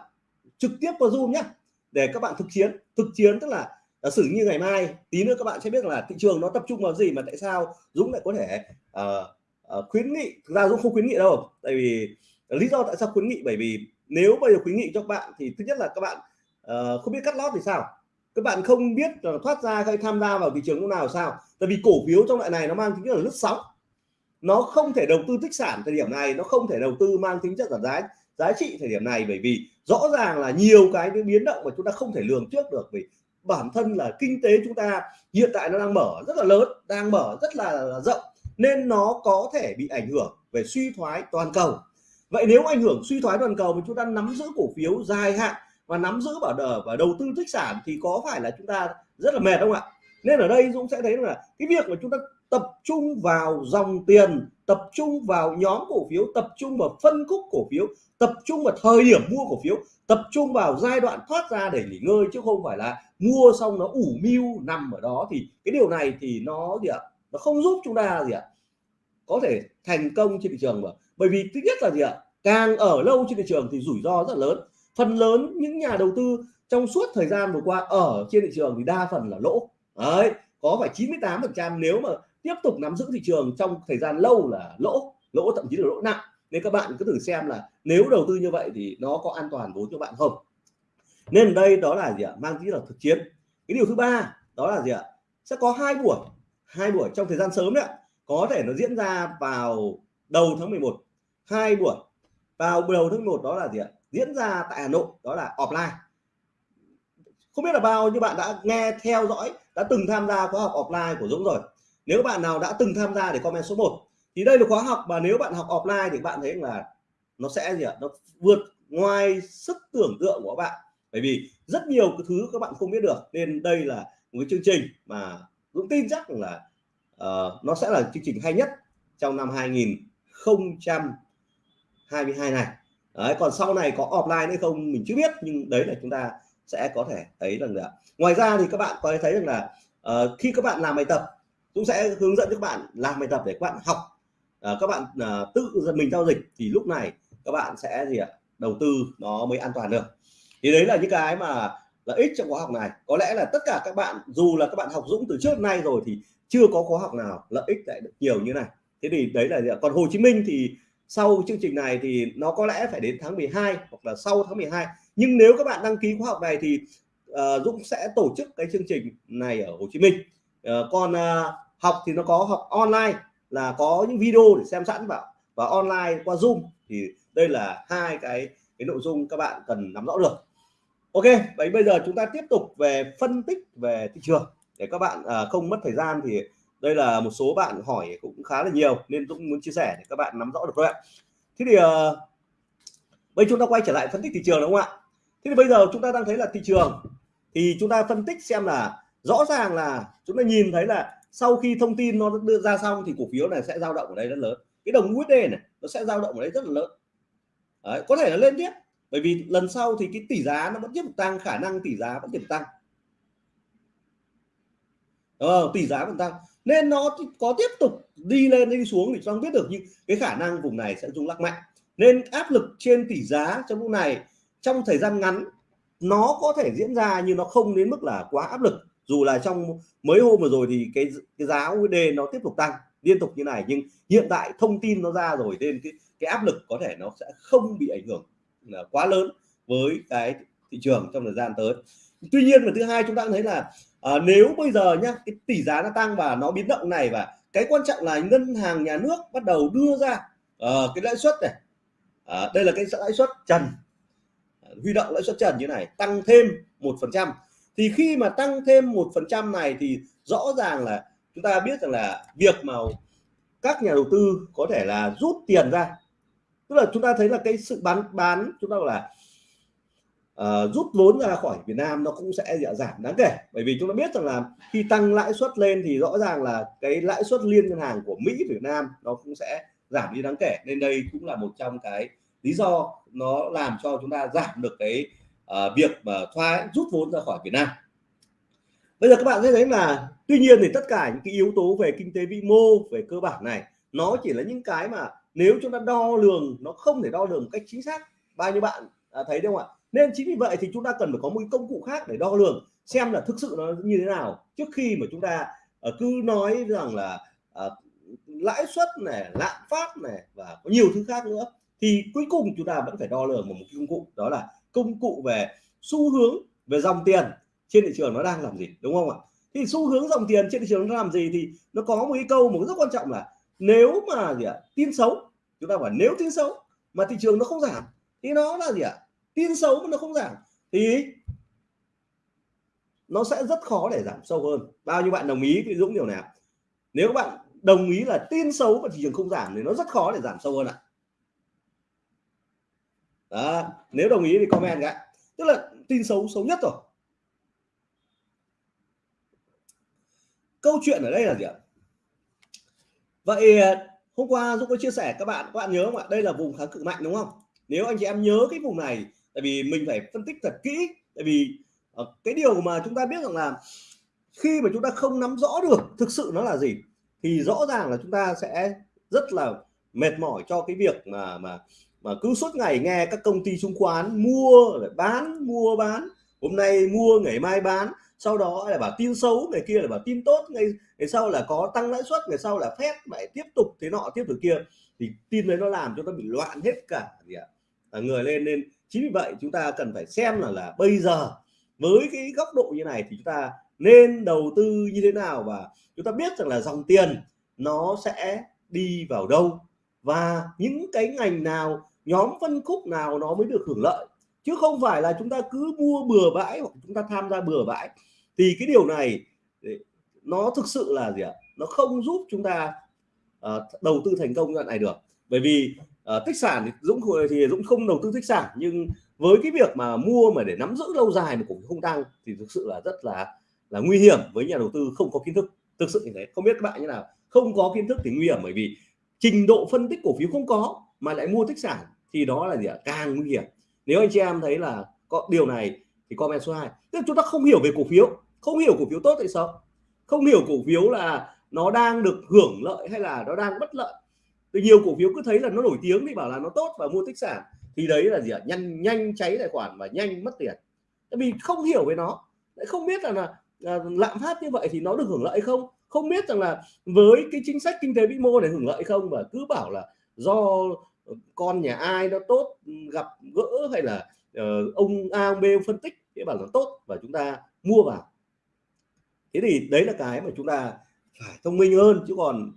trực tiếp qua Zoom nhé để các bạn thực chiến. Thực chiến tức là giả sử như ngày mai tí nữa các bạn sẽ biết là thị trường nó tập trung vào gì mà tại sao Dũng lại có thể uh, uh, khuyến nghị thực ra Dũng không khuyến nghị đâu. Tại vì lý do tại sao khuyến nghị? Bởi vì nếu bây giờ khuyến nghị cho các bạn thì thứ nhất là các bạn uh, không biết cắt lót thì sao? Các bạn không biết thoát ra hay tham gia vào thị trường lúc nào sao? Tại vì cổ phiếu trong loại này nó mang tính chất là lướt sóng. Nó không thể đầu tư tích sản thời điểm này nó không thể đầu tư mang tính chất là giá giá trị thời điểm này. Bởi vì rõ ràng là nhiều cái biến động mà chúng ta không thể lường trước được. Vì bản thân là kinh tế chúng ta hiện tại nó đang mở rất là lớn đang mở rất là, là rộng nên nó có thể bị ảnh hưởng về suy thoái toàn cầu. Vậy nếu ảnh hưởng suy thoái toàn cầu mà chúng ta nắm giữ cổ phiếu dài hạn và nắm giữ bảo đờ, và đầu tư tích sản thì có phải là chúng ta rất là mệt không ạ? Nên ở đây Dũng sẽ thấy là cái việc mà chúng ta tập trung vào dòng tiền, tập trung vào nhóm cổ phiếu, tập trung vào phân khúc cổ phiếu, tập trung vào thời điểm mua cổ phiếu, tập trung vào giai đoạn thoát ra để nghỉ ngơi chứ không phải là mua xong nó ủ mưu nằm ở đó thì cái điều này thì nó gì ạ? Nó không giúp chúng ta gì ạ. Có thể thành công trên thị trường mà. Bởi vì thứ nhất là gì ạ? Càng ở lâu trên thị trường thì rủi ro rất lớn. Phần lớn những nhà đầu tư trong suốt thời gian vừa qua ở trên thị trường thì đa phần là lỗ. Đấy, có phải 98 phần trăm nếu mà tiếp tục nắm giữ thị trường trong thời gian lâu là lỗ. Lỗ thậm chí là lỗ nặng. Nên các bạn cứ thử xem là nếu đầu tư như vậy thì nó có an toàn vốn cho bạn không? Nên đây đó là gì ạ? Mang tính là thực chiến. Cái điều thứ ba, đó là gì ạ? Sẽ có hai buổi hai buổi trong thời gian sớm đấy có thể nó diễn ra vào đầu tháng 11 hai buổi vào đầu tháng 1 đó là gì ạ? Diễn ra tại Hà Nội, đó là offline. Không biết là bao nhiêu bạn đã nghe, theo dõi, đã từng tham gia khóa học offline của Dũng rồi. Nếu bạn nào đã từng tham gia để comment số 1 thì đây là khóa học mà nếu bạn học offline thì bạn thấy là nó sẽ gì ạ? Nó vượt ngoài sức tưởng tượng của các bạn. Bởi vì rất nhiều cái thứ các bạn không biết được, nên đây là một cái chương trình mà Dũng tin chắc là uh, nó sẽ là chương trình hay nhất trong năm 2022 này. Đấy còn sau này có offline hay không mình chưa biết nhưng đấy là chúng ta sẽ có thể thấy rằng là ngoài ra thì các bạn có thể thấy rằng là uh, khi các bạn làm bài tập cũng sẽ hướng dẫn các bạn làm bài tập để các bạn học. Uh, các bạn uh, tự mình giao dịch thì lúc này các bạn sẽ gì ạ? Đầu tư nó mới an toàn được. Thì đấy là những cái mà lợi ích trong khóa học này. Có lẽ là tất cả các bạn dù là các bạn học Dũng từ trước nay rồi thì chưa có khóa học nào lợi ích lại được nhiều như này. Thế thì đấy là gì còn Hồ Chí Minh thì sau chương trình này thì nó có lẽ phải đến tháng 12 hoặc là sau tháng 12 nhưng nếu các bạn đăng ký khóa học này thì uh, Dũng sẽ tổ chức cái chương trình này ở Hồ Chí Minh. Uh, còn uh, học thì nó có học online là có những video để xem sẵn vào và online qua Zoom. Thì đây là hai cái cái nội dung các bạn cần nắm rõ được. Ok vậy bây giờ chúng ta tiếp tục về phân tích về thị trường. Để các bạn à, không mất thời gian thì đây là một số bạn hỏi cũng khá là nhiều nên cũng muốn chia sẻ để các bạn nắm rõ được thôi ạ. Thế thì à, bây chúng ta quay trở lại phân tích thị trường đúng không ạ? Thế thì bây giờ chúng ta đang thấy là thị trường thì chúng ta phân tích xem là rõ ràng là chúng ta nhìn thấy là sau khi thông tin nó đưa ra xong thì cổ phiếu này sẽ dao động ở đây rất lớn. Cái đồng USD này nó sẽ dao động ở đây rất là lớn. Đấy, có thể là lên tiếp bởi vì lần sau thì cái tỷ giá nó vẫn tiếp tục tăng khả năng tỷ giá vẫn tiếp tục tăng. Ờ, tỷ giá vẫn tăng. Nên nó có tiếp tục đi lên đi xuống thì không biết được nhưng cái khả năng vùng này sẽ rung lắc mạnh. Nên áp lực trên tỷ giá trong lúc này trong thời gian ngắn nó có thể diễn ra nhưng nó không đến mức là quá áp lực. Dù là trong mấy hôm vừa rồi thì cái cái giá USD nó tiếp tục tăng liên tục như này nhưng hiện tại thông tin nó ra rồi nên cái cái áp lực có thể nó sẽ không bị ảnh hưởng quá lớn với cái thị trường trong thời gian tới. Tuy nhiên và thứ hai chúng ta cũng thấy là à, nếu bây giờ nhá cái tỷ giá nó tăng và nó biến động này và cái quan trọng là ngân hàng nhà nước bắt đầu đưa ra uh, cái lãi suất này uh, đây là cái lãi suất trần à, huy động lãi suất trần như này tăng thêm một phần trăm. Thì khi mà tăng thêm một phần trăm này thì rõ ràng là chúng ta biết rằng là việc mà các nhà đầu tư có thể là rút tiền ra tức là chúng ta thấy là cái sự bán bán chúng ta là uh, rút vốn ra khỏi Việt Nam nó cũng sẽ dạ, giảm đáng kể. Bởi vì chúng ta biết rằng là khi tăng lãi suất lên thì rõ ràng là cái lãi suất liên ngân hàng của Mỹ Việt Nam nó cũng sẽ giảm đi đáng kể. Nên đây cũng là một trong cái lý do nó làm cho chúng ta giảm được cái uh, việc mà thoái rút vốn ra khỏi Việt Nam. Bây giờ các bạn sẽ thấy là tuy nhiên thì tất cả những cái yếu tố về kinh tế vĩ mô về cơ bản này nó chỉ là những cái mà nếu chúng ta đo lường nó không thể đo lường một cách chính xác bao nhiêu bạn à, thấy đúng không ạ? Nên chính vì vậy thì chúng ta cần phải có một công cụ khác để đo lường xem là thực sự nó như thế nào. Trước khi mà chúng ta uh, cứ nói rằng là uh, lãi suất này lạm phát này và có nhiều thứ khác nữa thì cuối cùng chúng ta vẫn phải đo lường một, một công cụ đó là công cụ về xu hướng về dòng tiền trên thị trường nó đang làm gì đúng không ạ? Thì xu hướng dòng tiền trên thị trường nó làm gì thì nó có một cái câu một rất quan trọng là nếu mà gì ạ tin xấu chúng ta bảo nếu tin xấu mà thị trường nó không giảm thì nó là gì ạ? Tin xấu mà nó không giảm thì nó sẽ rất khó để giảm sâu hơn. Bao nhiêu bạn đồng ý với Dũng điều này nếu bạn đồng ý là tin xấu và thị trường không giảm thì nó rất khó để giảm sâu hơn ạ. À, nếu đồng ý thì comment cái tức là tin xấu xấu nhất rồi. Câu chuyện ở đây là gì ạ? Vậy ờ, hôm qua Dũng có chia sẻ, các bạn các bạn nhớ không ạ? Đây là vùng kháng cự mạnh, đúng không? Nếu anh chị em nhớ cái vùng này, tại vì mình phải phân tích thật kỹ, tại vì ờ, cái điều mà chúng ta biết rằng là khi mà chúng ta không nắm rõ được thực sự nó là gì, thì rõ ràng là chúng ta sẽ rất là mệt mỏi cho cái việc mà mà mà cứ suốt ngày nghe các công ty chứng khoán mua lại bán, mua, bán hôm nay mua ngày mai bán sau đó là bảo tin xấu ngày kia là bảo tin tốt ngày, ngày sau là có tăng lãi suất ngày sau là phép lại tiếp tục thế nọ tiếp tục kia. Thì tin đấy nó làm cho ta bị loạn hết cả gì ạ? À, người lên nên chính vì vậy chúng ta cần phải xem là là bây giờ với cái góc độ như này thì chúng ta nên đầu tư như thế nào và chúng ta biết rằng là dòng tiền nó sẽ đi vào đâu. Và những cái ngành nào nhóm phân khúc nào nó mới được hưởng lợi chứ không phải là chúng ta cứ mua bừa bãi hoặc chúng ta tham gia bừa bãi. Thì cái điều này nó thực sự là gì ạ? Nó không giúp chúng ta uh, đầu tư thành công đoạn này được. Bởi vì uh, tích sản thì Dũng thì Dũng không đầu tư tích sản nhưng với cái việc mà mua mà để nắm giữ lâu dài mà cũng không tăng thì thực sự là rất là là nguy hiểm với nhà đầu tư không có kiến thức. Thực sự như thế. Không biết các bạn như nào? Không có kiến thức thì nguy hiểm bởi vì trình độ phân tích cổ phiếu không có mà lại mua tích sản thì đó là gì ạ? Càng nguy hiểm nếu anh chị em thấy là có điều này thì comment số 2 tức chúng ta không hiểu về cổ phiếu. Không hiểu cổ phiếu tốt tại sao không hiểu cổ phiếu là nó đang được hưởng lợi hay là nó đang bất lợi. Từ nhiều cổ phiếu cứ thấy là nó nổi tiếng thì bảo là nó tốt và mua tích sản. Thì đấy là gì ạ? Nhanh nhanh cháy tài khoản và nhanh mất tiền. Tại vì không hiểu về nó. Lại không biết là, là, là lạm phát như vậy thì nó được hưởng lợi không? Không biết rằng là với cái chính sách kinh tế vĩ mô này hưởng lợi không? Và cứ bảo là do con nhà ai nó tốt gặp gỡ hay là uh, ông A ông B ông phân tích cái bảo nó tốt và chúng ta mua vào. Thế thì đấy là cái mà chúng ta phải thông minh hơn chứ còn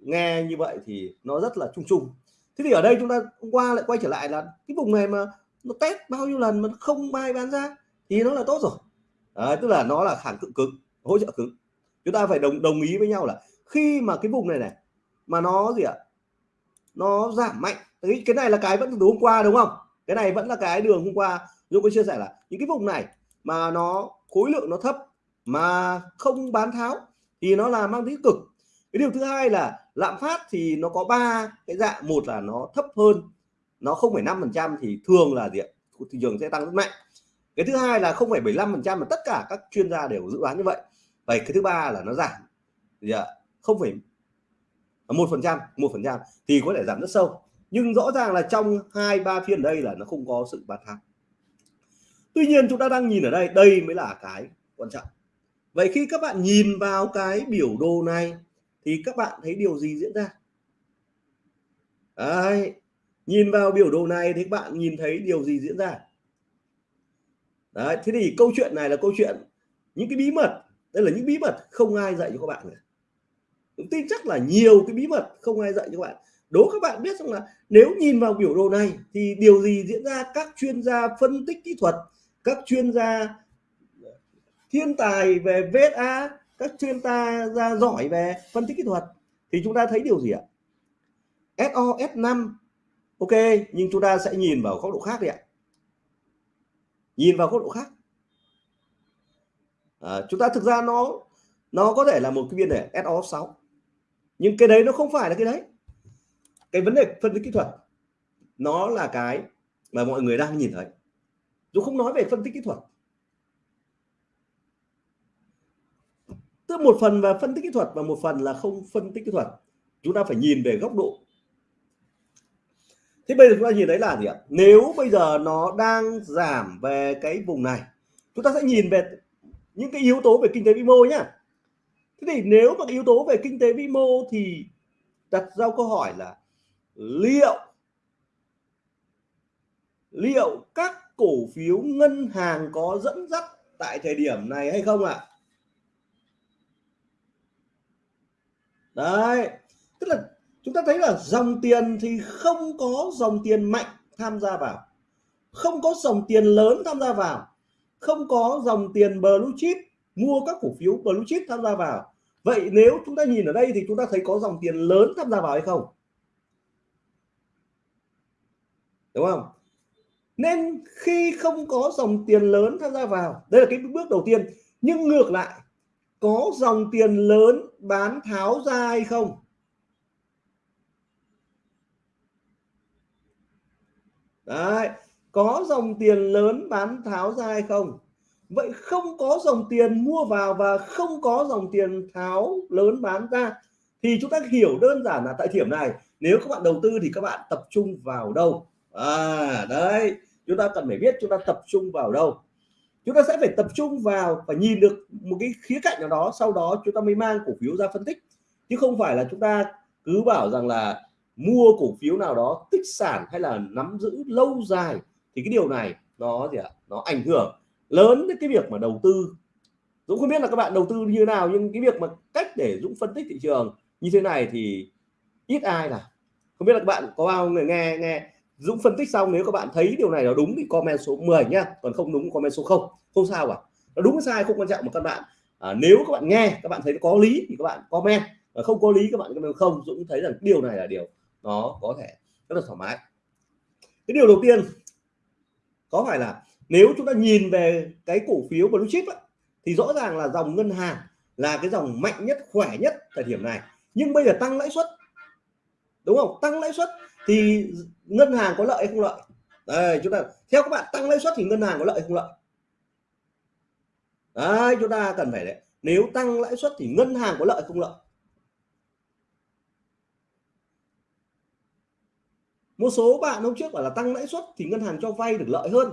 nghe như vậy thì nó rất là chung chung. Thế thì ở đây chúng ta hôm qua lại quay trở lại là cái vùng này mà nó test bao nhiêu lần mà không ai bán ra thì nó là tốt rồi. À, tức là nó là kháng cự cứng hỗ trợ cứng. Chúng ta phải đồng đồng ý với nhau là khi mà cái vùng này này mà nó gì ạ nó giảm mạnh. Cái cái này là cái vẫn từ hôm qua, đúng không? Cái này vẫn là cái đường hôm qua Dũng có chia sẻ là những cái vùng này mà nó khối lượng nó thấp mà không bán tháo thì nó là mang tính cực. Cái điều thứ hai là lạm phát thì nó có ba cái dạng. Một là nó thấp hơn, nó không phải năm phần trăm thì thường là gì thị trường sẽ tăng rất mạnh. Cái thứ hai là không phải 75 phần trăm mà tất cả các chuyên gia đều dự đoán như vậy. Và cái thứ ba là nó giảm. Gì ạ? không phải một phần trăm một phần trăm thì có thể giảm rất sâu. Nhưng rõ ràng là trong hai ba phiên đây là nó không có sự bán tháo tuy nhiên chúng ta đang nhìn ở đây đây mới là cái quan trọng. Vậy khi các bạn nhìn vào cái biểu đồ này thì các bạn thấy điều gì diễn ra? Đấy, nhìn vào biểu đồ này thì các bạn nhìn thấy điều gì diễn ra? Đấy, thế thì câu chuyện này là câu chuyện những cái bí mật đây là những bí mật không ai dạy cho các bạn nữa tin chắc là nhiều cái bí mật không ai dạy cho các bạn. Đố các bạn biết rằng là nếu nhìn vào biểu đồ này thì điều gì diễn ra? Các chuyên gia phân tích kỹ thuật các chuyên gia thiên tài về VSA các chuyên gia giỏi về phân tích kỹ thuật. Thì chúng ta thấy điều gì ạ? SO S5 ok nhưng chúng ta sẽ nhìn vào góc độ khác đi ạ. Nhìn vào góc độ khác. À, chúng ta thực ra nó nó có thể là một cái biên đề SO6 nhưng cái đấy nó không phải là cái đấy. Cái vấn đề phân tích kỹ thuật, nó là cái mà mọi người đang nhìn thấy. Dù không nói về phân tích kỹ thuật. Tức một phần là phân tích kỹ thuật và một phần là không phân tích kỹ thuật. Chúng ta phải nhìn về góc độ. Thế bây giờ chúng ta nhìn thấy là gì ạ? Nếu bây giờ nó đang giảm về cái vùng này, chúng ta sẽ nhìn về những cái yếu tố về kinh tế vĩ mô nhá thế thì nếu mà cái yếu tố về kinh tế vĩ mô thì đặt ra câu hỏi là liệu liệu các cổ phiếu ngân hàng có dẫn dắt tại thời điểm này hay không ạ à? đấy, tức là chúng ta thấy là dòng tiền thì không có dòng tiền mạnh tham gia vào, không có dòng tiền lớn tham gia vào, không có dòng tiền blue chip mua các cổ phiếu blue chip tham gia vào. Vậy nếu chúng ta nhìn ở đây thì chúng ta thấy có dòng tiền lớn tham gia vào hay không? Đúng không? Nên khi không có dòng tiền lớn tham gia vào, đây là cái bước đầu tiên. Nhưng ngược lại, có dòng tiền lớn bán tháo ra hay không? Đấy, có dòng tiền lớn bán tháo ra hay không? Vậy không có dòng tiền mua vào và không có dòng tiền tháo lớn bán ra thì chúng ta hiểu đơn giản là tại điểm này. Nếu các bạn đầu tư thì các bạn tập trung vào đâu? À đấy, chúng ta cần phải biết chúng ta tập trung vào đâu. Chúng ta sẽ phải tập trung vào và nhìn được một cái khía cạnh nào đó, sau đó chúng ta mới mang cổ phiếu ra phân tích. Chứ không phải là chúng ta cứ bảo rằng là mua cổ phiếu nào đó tích sản hay là nắm giữ lâu dài thì cái điều này nó gì ạ? Nó ảnh hưởng lớn đến cái việc mà đầu tư. Dũng không biết là các bạn đầu tư như thế nào nhưng cái việc mà cách để Dũng phân tích thị trường như thế này thì ít ai là không biết là các bạn có bao người nghe nghe Dũng phân tích xong nếu các bạn thấy điều này là đúng thì comment số 10 nhá còn không đúng comment số 0 không sao cả nó đúng sai không quan trọng mà các bạn à, nếu các bạn nghe các bạn thấy có lý thì các bạn comment. Và không có lý các bạn comment không Dũng thấy rằng điều này là điều nó có thể rất là thoải mái. Cái điều đầu tiên có phải là nếu chúng ta nhìn về cái cổ phiếu blue chip ấy, thì rõ ràng là dòng ngân hàng là cái dòng mạnh nhất khỏe nhất thời điểm này. Nhưng bây giờ tăng lãi suất đúng không? Tăng lãi suất thì ngân hàng có lợi hay không lợi? Đây chúng ta theo các bạn tăng lãi suất thì ngân hàng có lợi hay không lợi? Đấy chúng ta cần phải đấy. Nếu tăng lãi suất thì ngân hàng có lợi không lợi? Một số bạn hôm trước bảo là tăng lãi suất thì ngân hàng cho vay được lợi hơn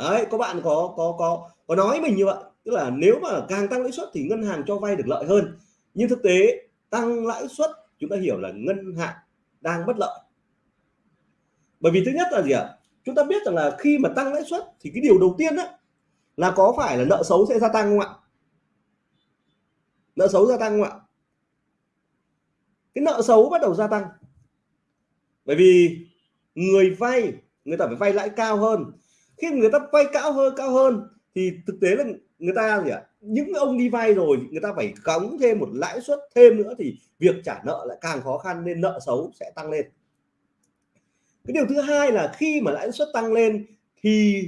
đấy, có bạn có có có có nói mình như vậy. Tức là nếu mà càng tăng lãi suất thì ngân hàng cho vay được lợi hơn. Nhưng thực tế, tăng lãi suất, chúng ta hiểu là ngân hàng đang bất lợi. Bởi vì thứ nhất là gì ạ? Chúng ta biết rằng là khi mà tăng lãi suất thì cái điều đầu tiên đó là có phải là nợ xấu sẽ gia tăng không ạ? Nợ xấu gia tăng không ạ? Cái nợ xấu bắt đầu gia tăng. Bởi vì người vay, người ta phải vay lãi cao hơn khi người ta vay cao hơn cao hơn, thì thực tế là người ta gì ạ? Những ông đi vay rồi người ta phải cống thêm một lãi suất thêm nữa thì việc trả nợ lại càng khó khăn nên nợ xấu sẽ tăng lên. Cái điều thứ hai là khi mà lãi suất tăng lên thì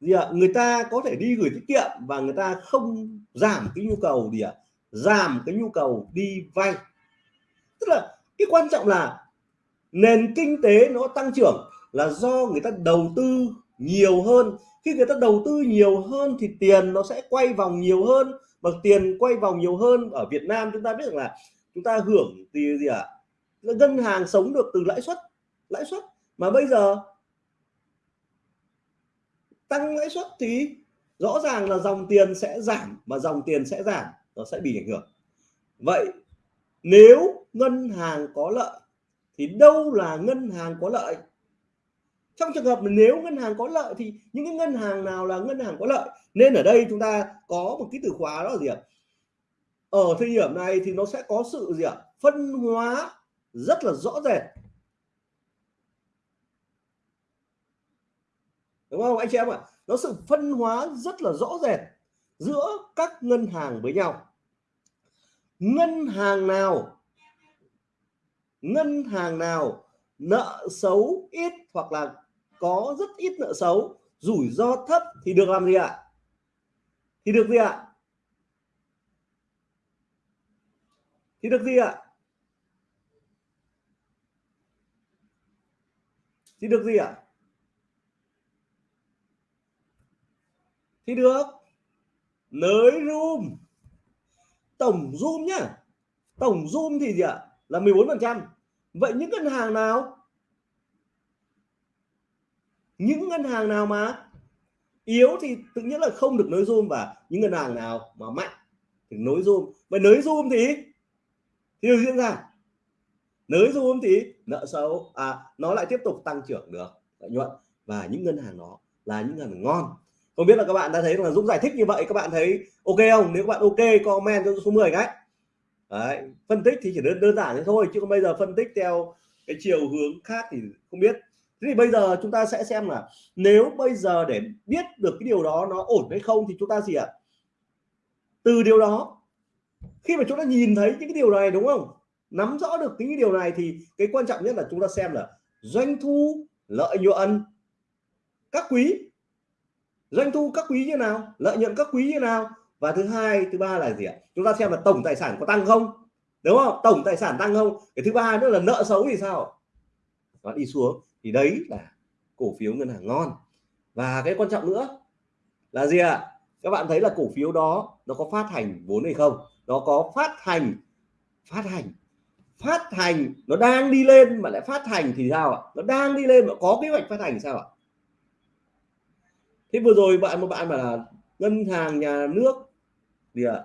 gì ạ? Người ta có thể đi gửi tiết kiệm và người ta không giảm cái nhu cầu gì ạ? Giảm cái nhu cầu đi vay. Tức là cái quan trọng là nền kinh tế nó tăng trưởng là do người ta đầu tư nhiều hơn. Khi người ta đầu tư nhiều hơn thì tiền nó sẽ quay vòng nhiều hơn. Mà tiền quay vòng nhiều hơn ở Việt Nam chúng ta biết rằng là chúng ta hưởng thì gì ạ? À? ngân hàng sống được từ lãi suất lãi suất. Mà bây giờ tăng lãi suất thì rõ ràng là dòng tiền sẽ giảm mà dòng tiền sẽ giảm, nó sẽ bị ảnh hưởng. Vậy nếu ngân hàng có lợi thì đâu là ngân hàng có lợi? Trong trường hợp nếu ngân hàng có lợi thì những cái ngân hàng nào là ngân hàng có lợi? Nên ở đây chúng ta có một cái từ khóa đó là gì ạ? Ở thời điểm này thì nó sẽ có sự gì ạ? Phân hóa rất là rõ rệt. Đúng không anh chị em ạ? Nó sự phân hóa rất là rõ rệt giữa các ngân hàng với nhau. Ngân hàng nào? Ngân hàng nào nợ xấu ít hoặc là có rất ít nợ xấu, rủi ro thấp thì được làm gì ạ? Thì được gì ạ? Thì được gì ạ? Thì được gì ạ? Thì được. Nới room. Tổng zoom nhá. Tổng zoom thì gì ạ? Là 14 phần trăm. Vậy những ngân hàng nào? Những ngân hàng nào mà yếu thì tự nhiên là không được nối zoom và những ngân hàng nào mà mạnh thì nối zoom vậy nới zoom thì thì diễn ra. Nới zoom thì nợ xấu à nó lại tiếp tục tăng trưởng được lợi nhuận. Và những ngân hàng đó là những ngân hàng ngon. Không biết là các bạn đã thấy là Dũng giải thích như vậy các bạn thấy ok không? Nếu các bạn ok comment cho số 10 cái. Đấy, phân tích thì chỉ đơn đơn giản thế thôi chứ không bây giờ phân tích theo cái chiều hướng khác thì không biết thế thì bây giờ chúng ta sẽ xem là nếu bây giờ để biết được cái điều đó nó ổn hay không thì chúng ta gì ạ? Từ điều đó, khi mà chúng ta nhìn thấy những cái điều này, đúng không? Nắm rõ được cái điều này thì cái quan trọng nhất là chúng ta xem là doanh thu, lợi nhuận, các quý. Doanh thu các quý như nào, lợi nhuận các quý như nào? Và thứ hai, thứ ba là gì ạ? Chúng ta xem là tổng tài sản có tăng không, đúng không? Tổng tài sản tăng không. Cái thứ ba nữa là nợ xấu thì sao? Nó đi xuống thì đấy là cổ phiếu ngân hàng ngon. Và cái quan trọng nữa là gì ạ? Các bạn thấy là cổ phiếu đó nó có phát hành vốn hay không? Nó có phát hành phát hành phát hành, nó đang đi lên mà lại phát hành thì sao ạ? Nó đang đi lên mà có kế hoạch phát hành sao ạ? Thế vừa rồi bạn, một bạn mà là ngân hàng nhà nước gì ạ?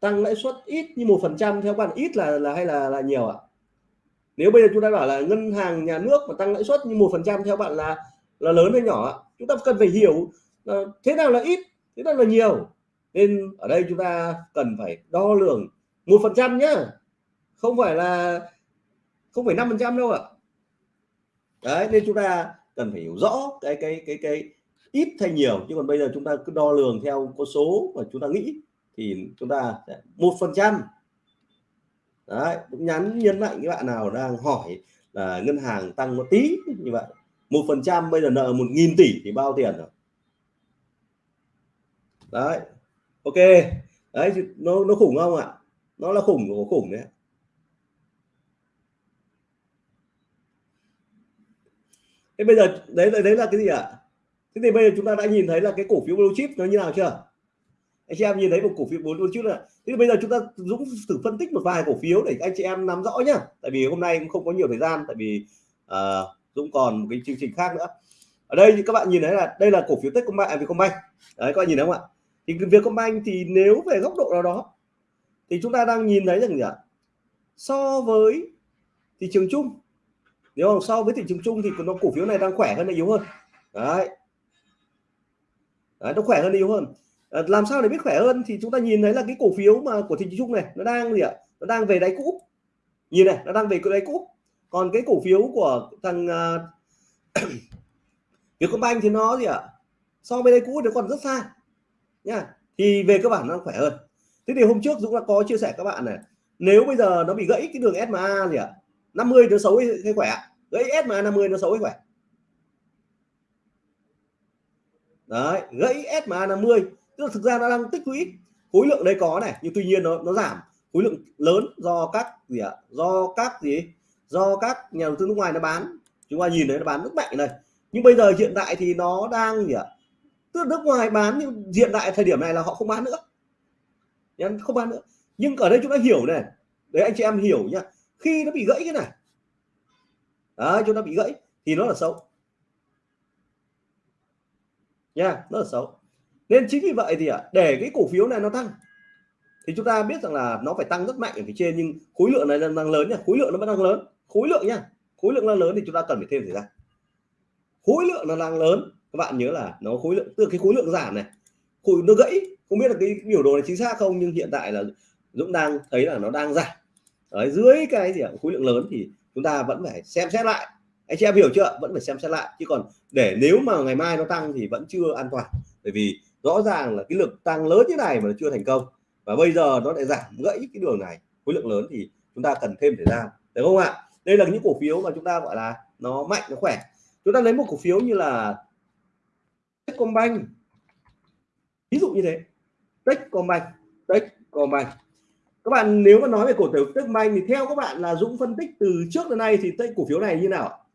Tăng lãi suất ít như một phần trăm, theo bạn ít là là hay là là nhiều ạ? Nếu bây giờ chúng ta bảo là ngân hàng nhà nước mà tăng lãi suất như một phần trăm theo bạn là là lớn hay nhỏ chúng ta cần phải hiểu là thế nào là ít, thế nào là nhiều. Nên ở đây chúng ta cần phải đo lường một phần trăm nhá. Không phải là, không phải năm phần trăm đâu ạ. Đấy, nên chúng ta cần phải hiểu rõ cái cái cái cái ít hay nhiều. Chứ còn bây giờ chúng ta cứ đo lường theo con số mà chúng ta nghĩ thì chúng ta một phần trăm đấy, cũng nhắn nhấn mạnh các bạn nào đang hỏi là ngân hàng tăng một tí, như vậy. Một phần trăm, bây giờ nợ một nghìn tỷ thì bao tiền rồi? Đấy, ok. Đấy nó nó khủng không ạ? Nó là khủng của khủng đấy. Thế bây giờ đấy đấy là cái gì ạ? Thế thì bây giờ chúng ta đã nhìn thấy là cái cổ phiếu blue chip nó như nào chưa? Anh chị em nhìn thấy một cổ phiếu bốn luôn chứ là thế bây giờ chúng ta dũng thử phân tích một vài cổ phiếu để anh chị em nắm rõ nhá. Tại vì hôm nay cũng không có nhiều thời gian tại vì uh, dũng còn một cái chương trình khác nữa. Ở đây thì các bạn nhìn thấy là đây là cổ phiếu Techcombank à, Vietcombank. Đấy các bạn nhìn thấy không ạ? Thì Vietcombank thì nếu về góc độ nào đó thì chúng ta đang nhìn thấy rằng gì ạ? So với thị trường chung. Nếu không so với thị trường chung thì nó cổ phiếu này đang khỏe hơn là yếu hơn? Đấy, đấy nó khỏe hơn yếu hơn? Ờ, làm sao để biết khỏe hơn thì chúng ta nhìn thấy là cái cổ phiếu mà của thị trường chung này nó đang gì ạ? Nó đang về đáy cũ. Nhìn này nó đang về cái đáy cũ. Còn cái cổ phiếu của thằng à, uh, Vietcombank thì nó gì ạ? So với đáy cũ nó còn rất xa nha. Thì về cơ bản nó khỏe hơn. Thế thì hôm trước Dũng đã có chia sẻ các bạn này nếu bây giờ nó bị gãy cái đường SMA gì ạ? 50 nó xấu hay khỏe gãy SMA 50 nó xấu hay khỏe? Đấy gãy SMA 50 tức là thực ra nó đang tích lũy khối lượng đây có này nhưng tuy nhiên nó nó giảm. Khối lượng lớn do các gì ạ? Do các gì? Do các nhà đầu tư nước ngoài nó bán. Chúng ta nhìn thấy nó bán rất mạnh này. Nhưng bây giờ hiện tại thì nó đang gì ạ? Tức là nước ngoài bán nhưng hiện tại thời điểm này là họ không bán nữa. Nhá không bán nữa. Nhưng ở đây chúng ta hiểu này. Đấy anh chị em hiểu nhá. Khi nó bị gãy cái này. Đấy, chúng ta bị gãy thì nó là xấu. Nha nó là xấu nên chính vì vậy thì để cái cổ phiếu này nó tăng thì chúng ta biết rằng là nó phải tăng rất mạnh ở phía trên nhưng khối lượng này đang lớn nha khối lượng nó vẫn đang lớn. Khối lượng nha khối lượng là lớn thì chúng ta cần phải thêm thời gian. Khối lượng nó đang lớn các bạn nhớ là nó khối lượng từ cái khối lượng giảm này khối nó gãy. Không biết là cái biểu đồ này chính xác không nhưng hiện tại là Dũng đang thấy là nó đang giảm. Đấy, dưới cái gì khối lượng lớn thì chúng ta vẫn phải xem xét lại. Anh chị em hiểu chưa vẫn phải xem xét lại chứ còn để nếu mà ngày mai nó tăng thì vẫn chưa an toàn. Bởi vì rõ ràng là cái lực tăng lớn như này mà nó chưa thành công. Và bây giờ nó lại giảm gãy cái đường này. Khối lượng lớn thì chúng ta cần thêm thời gian, được không ạ? Đây là những cổ phiếu mà chúng ta, gọi là, nó mạnh, nó khỏe. Chúng ta lấy một cổ phiếu như là Techcombank. Ví dụ như thế. Techcombank Techcombank. Các bạn, nếu mà nói về cổ phiếu Techcombank thì theo các bạn là Dũng phân tích từ trước đến nay thì cổ phiếu này như nào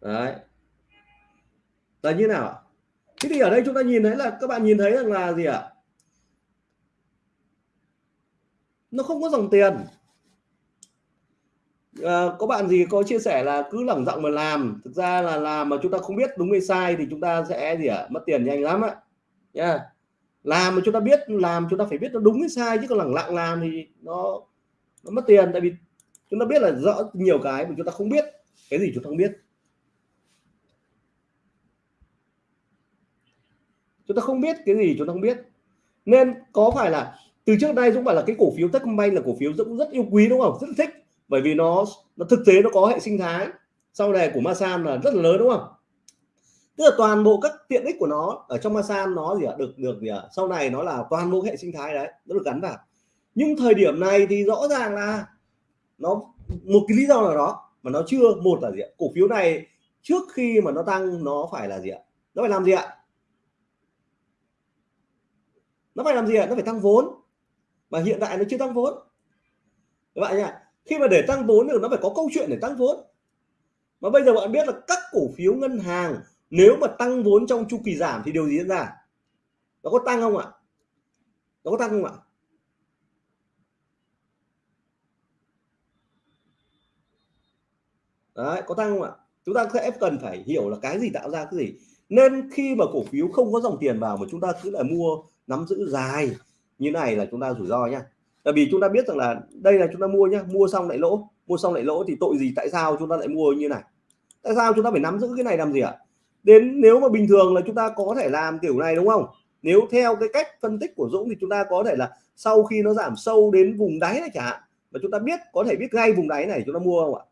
đấy. Là như nào thế thì ở đây chúng ta nhìn thấy là các bạn nhìn thấy rằng là gì ạ? Nó không có dòng tiền. À, có bạn gì có chia sẻ là cứ lẳng giọng mà làm. Thực ra là làm mà chúng ta không biết đúng hay sai thì chúng ta sẽ gì ạ? Mất tiền nhanh lắm ạ. Nha. Làm mà chúng ta biết làm chúng ta phải biết nó đúng hay sai chứ còn lẳng lặng làm thì nó nó mất tiền. Tại vì chúng ta biết là rõ nhiều cái mà chúng ta không biết. Cái gì chúng ta không biết. Chúng ta không biết cái gì, chúng ta không biết. Nên có phải là từ trước đây Dũng bảo là cái cổ phiếu Techcombank là cổ phiếu Dũng rất yêu quý, đúng không? Rất thích. Bởi vì nó nó thực tế, nó có hệ sinh thái. Sau này của Masan là rất là lớn, đúng không? Tức là toàn bộ các tiện ích của nó ở trong Masan nó gì ạ? Được được gì ạ? Sau này nó là toàn bộ hệ sinh thái đấy nó được gắn vào. Nhưng thời điểm này thì rõ ràng là nó, một cái lý do nào đó mà nó chưa, một là gì ạ? Cổ phiếu này trước khi mà nó tăng, nó phải là gì ạ? Nó phải làm gì ạ? Nó phải làm gì ạ? Nó phải tăng vốn. Mà hiện tại nó chưa tăng vốn. Các bạn nhá khi mà để tăng vốn thì nó phải có câu chuyện để tăng vốn. Mà bây giờ bạn biết là các cổ phiếu ngân hàng nếu mà tăng vốn trong chu kỳ giảm thì điều gì diễn ra? Nó có tăng không ạ? Nó có tăng không ạ? Đấy, có tăng không ạ? Chúng ta sẽ cần phải hiểu là cái gì tạo ra cái gì nên khi mà cổ phiếu không có dòng tiền vào mà chúng ta cứ là mua nắm giữ dài như này là chúng ta rủi ro nhá tại vì chúng ta biết rằng là đây là chúng ta mua nhá mua xong lại lỗ mua xong lại lỗ thì tội gì tại sao chúng ta lại mua như này tại sao chúng ta phải nắm giữ cái này làm gì ạ đến nếu mà bình thường là chúng ta có thể làm kiểu này đúng không nếu theo cái cách phân tích của Dũng thì chúng ta có thể là sau khi nó giảm sâu đến vùng đáy này chẳng hạn mà chúng ta biết có thể biết ngay vùng đáy này chúng ta mua không ạ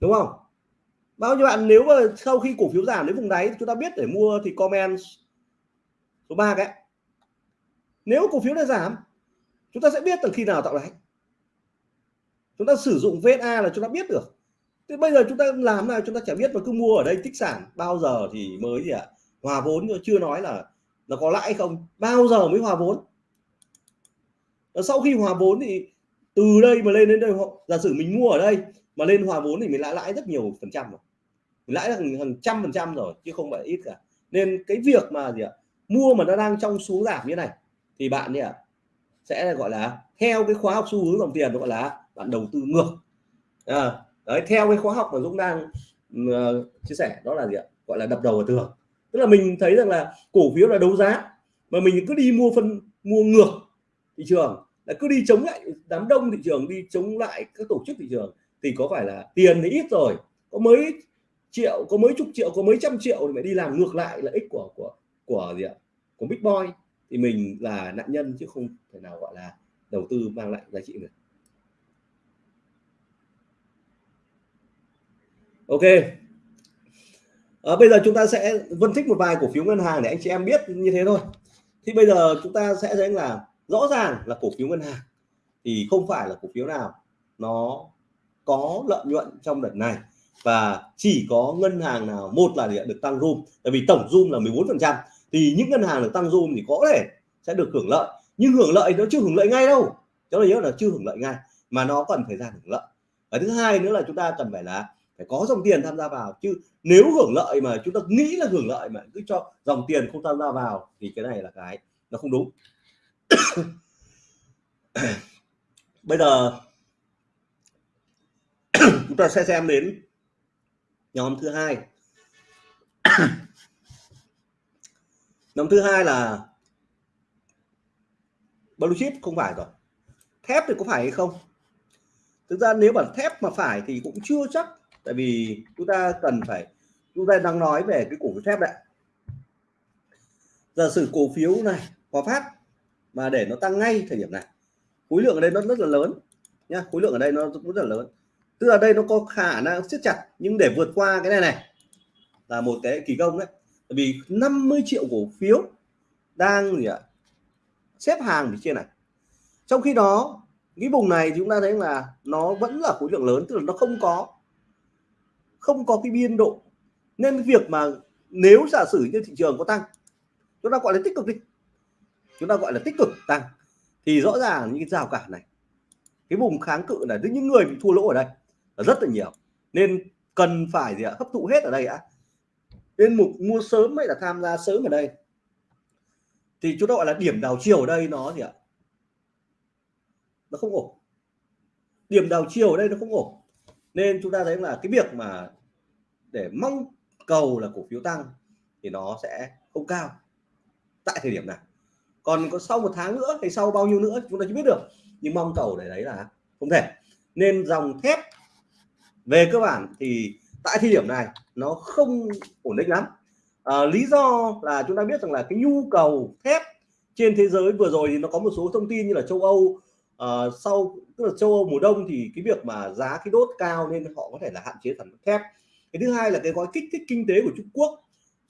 đúng không bao nhiêu bạn, nếu mà sau khi cổ phiếu giảm đến vùng đáy chúng ta biết để mua thì comment số 3 cái. Nếu cổ phiếu này giảm, chúng ta sẽ biết từ khi nào tạo đáy chúng ta sử dụng VSA là chúng ta biết được. Thế bây giờ chúng ta làm nào, chúng ta chả biết mà cứ mua ở đây tích sản, bao giờ thì mới gì ạ? À? hòa vốn chưa nói là là có lãi không? Bao giờ mới hòa vốn? Sau khi hòa vốn thì từ đây mà lên đến đây giả sử mình mua ở đây mà lên hòa vốn thì mình lãi lãi rất nhiều phần trăm rồi. Mình lãi hàng, hàng trăm phần trăm rồi chứ không phải ít cả. Nên cái việc mà gì ạ mua mà nó đang trong xuống giảm như này thì bạn nhỉ sẽ gọi là theo cái khóa học xu hướng dòng tiền gọi là bạn đầu tư ngược. À, đấy theo cái khóa học mà Dũng đang uh, chia sẻ đó là gì ạ gọi là đập đầu vào tường. Tức là mình thấy rằng là cổ phiếu là đấu giá mà mình cứ đi mua phân mua ngược thị trường là cứ đi chống lại đám đông thị trường đi chống lại các tổ chức thị trường thì có phải là tiền thì ít rồi có mấy triệu có mấy chục triệu có mấy trăm triệu thì phải đi làm ngược lại lợi ích của của của gì ạ? Của big boy. Thì mình là nạn nhân chứ không thể nào gọi là đầu tư mang lại giá trị được. Ok. À, bây giờ chúng ta sẽ phân tích một vài cổ phiếu ngân hàng để anh chị em biết như thế thôi. Thì bây giờ chúng ta sẽ thấy là rõ ràng là cổ phiếu ngân hàng. Thì không phải là cổ phiếu nào nó có lợi nhuận trong đợt này và chỉ có ngân hàng nào, một là được tăng zoom tại vì tổng zoom là 14 phần trăm. Thì những ngân hàng được tăng zoom thì có thể sẽ được hưởng lợi, nhưng hưởng lợi nó chưa hưởng lợi ngay đâu. Cho nên nhớ là chưa hưởng lợi ngay, mà nó cần thời gian hưởng lợi. Và thứ hai nữa là chúng ta cần phải là phải có dòng tiền tham gia vào, chứ nếu hưởng lợi mà chúng ta nghĩ là hưởng lợi mà cứ cho dòng tiền không tham gia vào thì cái này là cái nó không đúng. Bây giờ chúng ta sẽ xem đến nhóm thứ hai. Nhóm thứ hai là blue chip không phải rồi. Thép thì có phải hay không? Thực ra nếu mà thép mà phải thì cũng chưa chắc, tại vì chúng ta cần phải, chúng ta đang nói về cái cổ phiếu thép đấy. Giả sử cổ phiếu này, hòa phát, mà để nó tăng ngay thời điểm này, khối lượng ở đây nó rất là lớn nhá, khối lượng ở đây nó rất là lớn tức là đây nó có khả năng siết chặt, nhưng để vượt qua cái này này là một cái kỳ công đấy. Tại vì 50 triệu cổ phiếu đang gì ạ? Xếp hàng ở trên này. Trong khi đó, cái vùng này chúng ta thấy là nó vẫn là khối lượng lớn, tức là nó không có không có cái biên độ. Nên việc mà nếu giả sử như thị trường có tăng, chúng ta gọi là tích cực đi. Chúng ta gọi là tích cực tăng, thì rõ ràng những cái rào cản này, cái vùng kháng cự là những người bị thua lỗ ở đây rất là nhiều. Nên cần phải gì ạ? Hấp thụ hết ở đây ạ. Nên mục mua sớm hay là tham gia sớm ở đây. Thì chúng ta gọi là điểm đảo chiều ở đây nó gì ạ? Nó không ổn. Điểm đảo chiều ở đây nó không ổn. Nên chúng ta thấy là cái việc mà để mong cầu là cổ phiếu tăng thì nó sẽ không cao tại thời điểm này. Còn có sau một tháng nữa hay sau bao nhiêu nữa chúng ta chưa biết được. Nhưng mong cầu để đấy là không thể. Nên dòng thép về cơ bản thì tại thời điểm này nó không ổn định lắm. À, lý do là chúng ta biết rằng là cái nhu cầu thép trên thế giới vừa rồi thì nó có một số thông tin như là châu Âu uh, sau tức là châu Âu mùa đông thì cái việc mà giá khí đốt cao nên họ có thể là hạn chế sản xuất thép. Cái thứ hai là cái gói kích thích kinh tế của Trung Quốc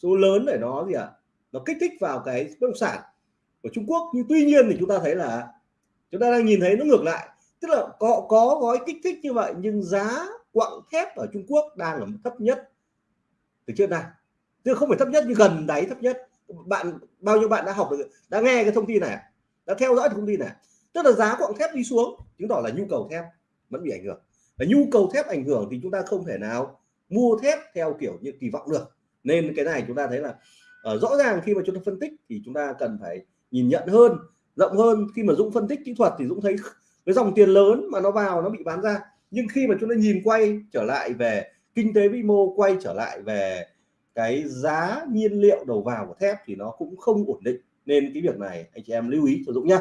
số lớn để nó gì ạ? À? nó kích thích vào cái bất động sản của Trung Quốc. Nhưng tuy nhiên thì chúng ta thấy là chúng ta đang nhìn thấy nó ngược lại. Tức là có có gói kích thích như vậy nhưng giá quặng thép ở Trung Quốc đang ở mức thấp nhất từ trước nay. Chứ không phải thấp nhất nhưng gần đáy thấp nhất. Bạn bao nhiêu bạn đã học được đã nghe cái thông tin này à? đã theo dõi thông tin này à? tức là giá quặng thép đi xuống chứng tỏ là nhu cầu thép vẫn bị ảnh hưởng. Và nhu cầu thép ảnh hưởng thì chúng ta không thể nào mua thép theo kiểu như kỳ vọng được. Nên cái này chúng ta thấy là uh, rõ ràng khi mà chúng ta phân tích thì chúng ta cần phải nhìn nhận hơn rộng hơn. Khi mà Dũng phân tích kỹ thuật thì Dũng thấy cái dòng tiền lớn mà nó vào nó bị bán ra nhưng khi mà chúng ta nhìn quay trở lại về kinh tế vĩ mô, quay trở lại về cái giá nhiên liệu đầu vào của thép thì nó cũng không ổn định. Nên cái việc này anh chị em lưu ý cho Dũng nhá.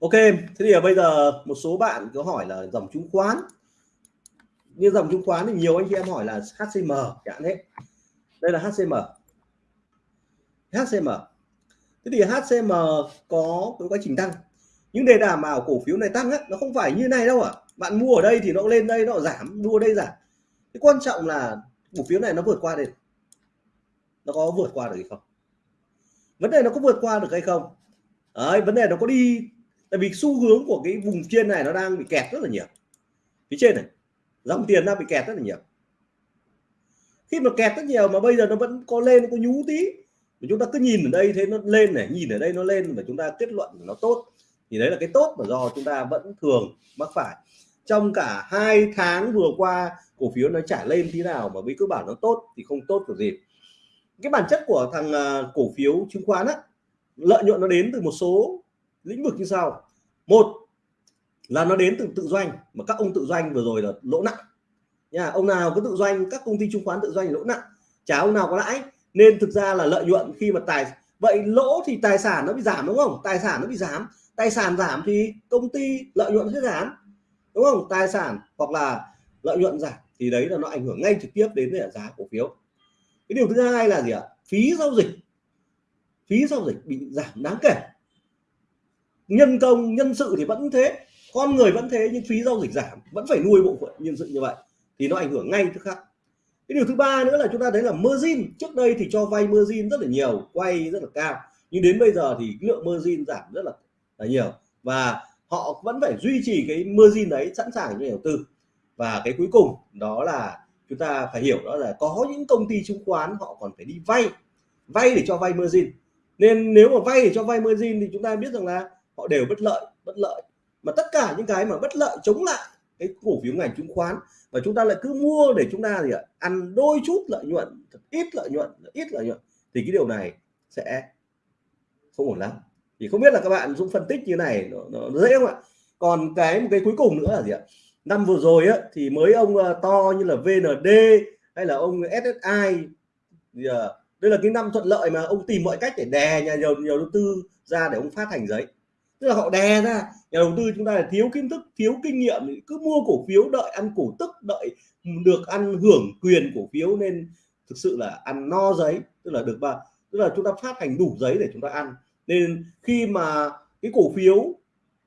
Ok, thế thì bây giờ một số bạn có hỏi là dòng chứng khoán. Như dòng chứng khoán thì nhiều anh chị em hỏi là HCM chẳng hết đây là HCM HCM thế thì HCM có cái quá trình tăng những đề đảm bảo cổ phiếu này tăng á nó không phải như này đâu ạ. À. bạn mua ở đây thì nó lên đây nó giảm mua đây giảm. Cái quan trọng là cổ phiếu này nó vượt qua được. Nó có vượt qua được hay không? Vấn đề nó có vượt qua được hay không? Đấy, vấn đề nó có đi. Tại vì xu hướng của cái vùng trên này nó đang bị kẹt rất là nhiều. Phía trên này dòng tiền đang bị kẹt rất là nhiều. Khi mà kẹt rất nhiều mà bây giờ nó vẫn có lên có nhú tí mà chúng ta cứ nhìn ở đây thế nó lên này nhìn ở đây nó lên và chúng ta kết luận nó tốt thì đấy là cái tốt mà do chúng ta vẫn thường mắc phải. Trong cả hai tháng vừa qua, cổ phiếu nó trả lên thế nào mà với cơ bản nó tốt thì không tốt của gì. Cái bản chất của thằng à, cổ phiếu chứng khoán á, lợi nhuận nó đến từ một số lĩnh vực như sau. Một là nó đến từ tự doanh, mà các ông tự doanh vừa rồi là lỗ nặng. Nha, ông nào có tự doanh, các công ty chứng khoán tự doanh lỗ nặng, chả ông nào có lãi. Nên thực ra là lợi nhuận khi mà tài, vậy lỗ thì tài sản nó bị giảm đúng không? Tài sản nó bị giảm tài sản giảm thì công ty lợi nhuận sẽ giảm đúng không? Tài sản hoặc là lợi nhuận giảm thì đấy là nó ảnh hưởng ngay trực tiếp đến giá cổ phiếu. Cái điều thứ hai là gì ạ? Phí giao dịch. Phí giao dịch bị giảm đáng kể. Nhân công nhân sự thì vẫn thế con người vẫn thế nhưng phí giao dịch giảm vẫn phải nuôi bộ phận nhân sự như vậy thì nó ảnh hưởng ngay tức khắc. Cái điều thứ ba nữa là chúng ta thấy là margin. Trước đây thì cho vay margin rất là nhiều quay rất là cao nhưng đến bây giờ thì lượng margin giảm rất là, là nhiều. Và họ vẫn phải duy trì cái margin đấy sẵn sàng cho đầu tư. Và cái cuối cùng đó là chúng ta phải hiểu đó là có những công ty chứng khoán họ còn phải đi vay vay để cho vay margin. Nên nếu mà vay để cho vay margin thì chúng ta biết rằng là họ đều bất lợi bất lợi. Mà tất cả những cái mà bất lợi chống lại cái cổ phiếu ngành chứng khoán và chúng ta lại cứ mua để chúng ta gì ạ, ăn đôi chút lợi nhuận, thật ít lợi nhuận ít lợi nhuận thì cái điều này sẽ không ổn lắm thì không biết là các bạn Dũng phân tích như này nó, nó dễ không ạ? Còn cái một cái cuối cùng nữa là gì ạ? Năm vừa rồi á thì mới ông ờ, to như là VND hay là ông SSI thì, ờ, đây là cái năm thuận lợi mà ông tìm mọi cách để đè nhà nhiều nhiều đầu tư ra để ông phát hành giấy. Tức là họ đè ra nhà đầu tư chúng ta là thiếu kiến thức thiếu kinh nghiệm cứ mua cổ phiếu đợi ăn cổ tức đợi được ăn hưởng quyền cổ phiếu nên thực sự là ăn no giấy tức là được ba tức là chúng ta phát hành đủ giấy để chúng ta ăn nên khi mà cái cổ phiếu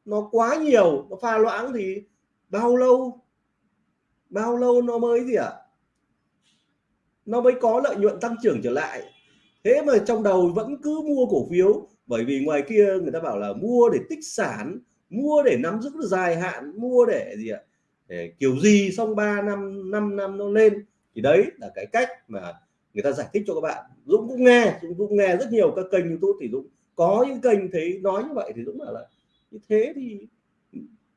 nó quá nhiều, nó pha loãng thì bao lâu bao lâu nó mới gì ạ? À? nó mới có lợi nhuận tăng trưởng trở lại. Thế mà trong đầu vẫn cứ mua cổ phiếu, bởi vì ngoài kia người ta bảo là mua để tích sản, mua để nắm giữ dài hạn, mua để gì ạ? Để kiểu gì xong 3 năm 5 năm nó lên. Thì đấy là cái cách mà người ta giải thích cho các bạn. Dũng cũng nghe, Dũng cũng nghe rất nhiều các kênh YouTube thì Dũng có những kênh thấy nói như vậy thì Dũng bảo là như thế thì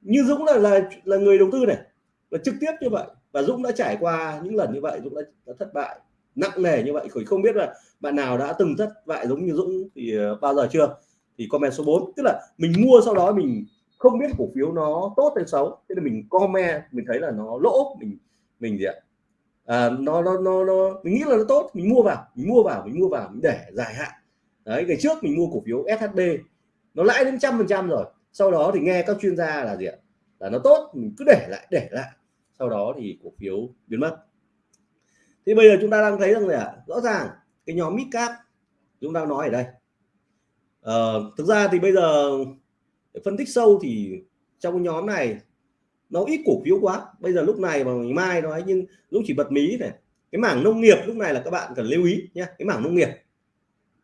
như Dũng là là là người đầu tư này là trực tiếp như vậy. Và Dũng đã trải qua những lần như vậy Dũng đã, đã thất bại nặng nề như vậy. Không biết là bạn nào đã từng thất bại giống như Dũng thì ờ, bao giờ chưa? Thì comment số 4 tức là mình mua sau đó mình không biết cổ phiếu nó tốt hay xấu. Thế là mình comment mình thấy là nó lỗ mình mình gì ạ? À, nó, nó nó nó mình nghĩ là nó tốt mình mua vào mình mua vào mình mua vào mình để dài hạn đấy ngày trước mình mua cổ phiếu SHB nó lãi đến trăm phần trăm rồi. Sau đó thì nghe các chuyên gia là gì ạ? Là nó tốt mình cứ để lại để lại. Sau đó thì cổ phiếu biến mất. Thì bây giờ chúng ta đang thấy rằng là rõ ràng cái nhóm mid cap chúng ta nói ở đây. Ờ, thực ra thì bây giờ phân tích sâu thì trong nhóm này nó ít cổ phiếu quá. Bây giờ lúc này mà ngày mai nói nhưng lúc chỉ bật mí này cái mảng nông nghiệp lúc này là các bạn cần lưu ý nhé cái mảng nông nghiệp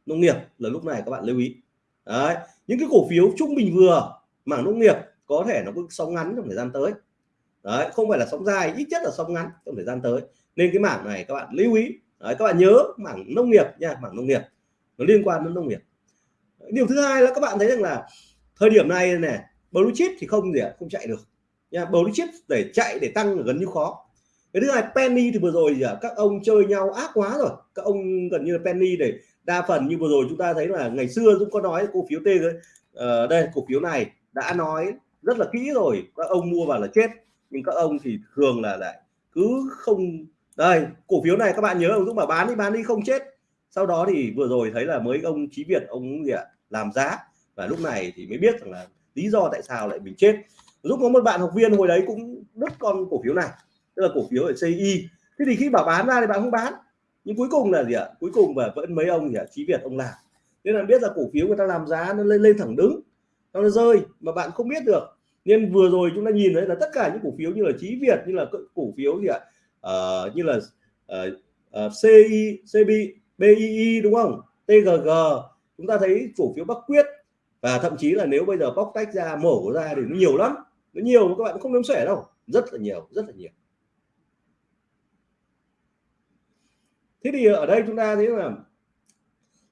nông nghiệp là lúc này các bạn lưu ý. Đấy những cái cổ phiếu trung bình vừa mảng nông nghiệp có thể nó có sóng ngắn trong thời gian tới. Đấy không phải là sóng dài ít nhất là sóng ngắn trong thời gian tới. Nên cái mảng này các bạn lưu ý. Đấy, các bạn nhớ mảng nông nghiệp nha mảng nông nghiệp. Nó liên quan đến nông nghiệp. Điều thứ hai là các bạn thấy rằng là thời điểm này này blue chip thì không gì ạ không chạy được. Nha blue chip để chạy để tăng là gần như khó cái thứ hai penny thì vừa rồi gì các ông chơi nhau ác quá rồi. Các ông gần như là penny để đa phần như vừa rồi chúng ta thấy là ngày xưa cũng có nói cổ phiếu T ờ, đây cổ phiếu này đã nói rất là kỹ rồi. Các ông mua vào là chết. Nhưng các ông thì thường là lại cứ không đây cổ phiếu này các bạn nhớ ông Dũng bảo bán đi bán đi không chết. Sau đó thì vừa rồi thấy là mới ông Chí Việt ông gì ạ làm giá. Và lúc này thì mới biết rằng là lý do tại sao lại mình chết. Dũng có một bạn học viên hồi đấy cũng đứt con cổ phiếu này tức là cổ phiếu ở CI thế thì khi bảo bán ra thì bạn không bán. Nhưng cuối cùng là gì ạ? Cuối cùng và vẫn mấy ông gì ạ? Chí Việt ông làm. Nên là biết là cổ phiếu người ta làm giá nó lên lên thẳng đứng. Nó rơi mà bạn không biết được. Nên vừa rồi chúng ta nhìn thấy là tất cả những cổ phiếu như là Chí Việt như là cổ phiếu gì ạ? Uh, như là ờ, ờ, uh, uh, CI CB BII đúng không? TGG chúng ta thấy cổ phiếu Bắc Quyết. Và thậm chí là nếu bây giờ bóc tách ra mổ ra thì nó nhiều lắm. Nó nhiều mà các bạn không đếm sẻ đâu. Rất là nhiều rất là nhiều. Thế thì ở đây chúng ta thấy là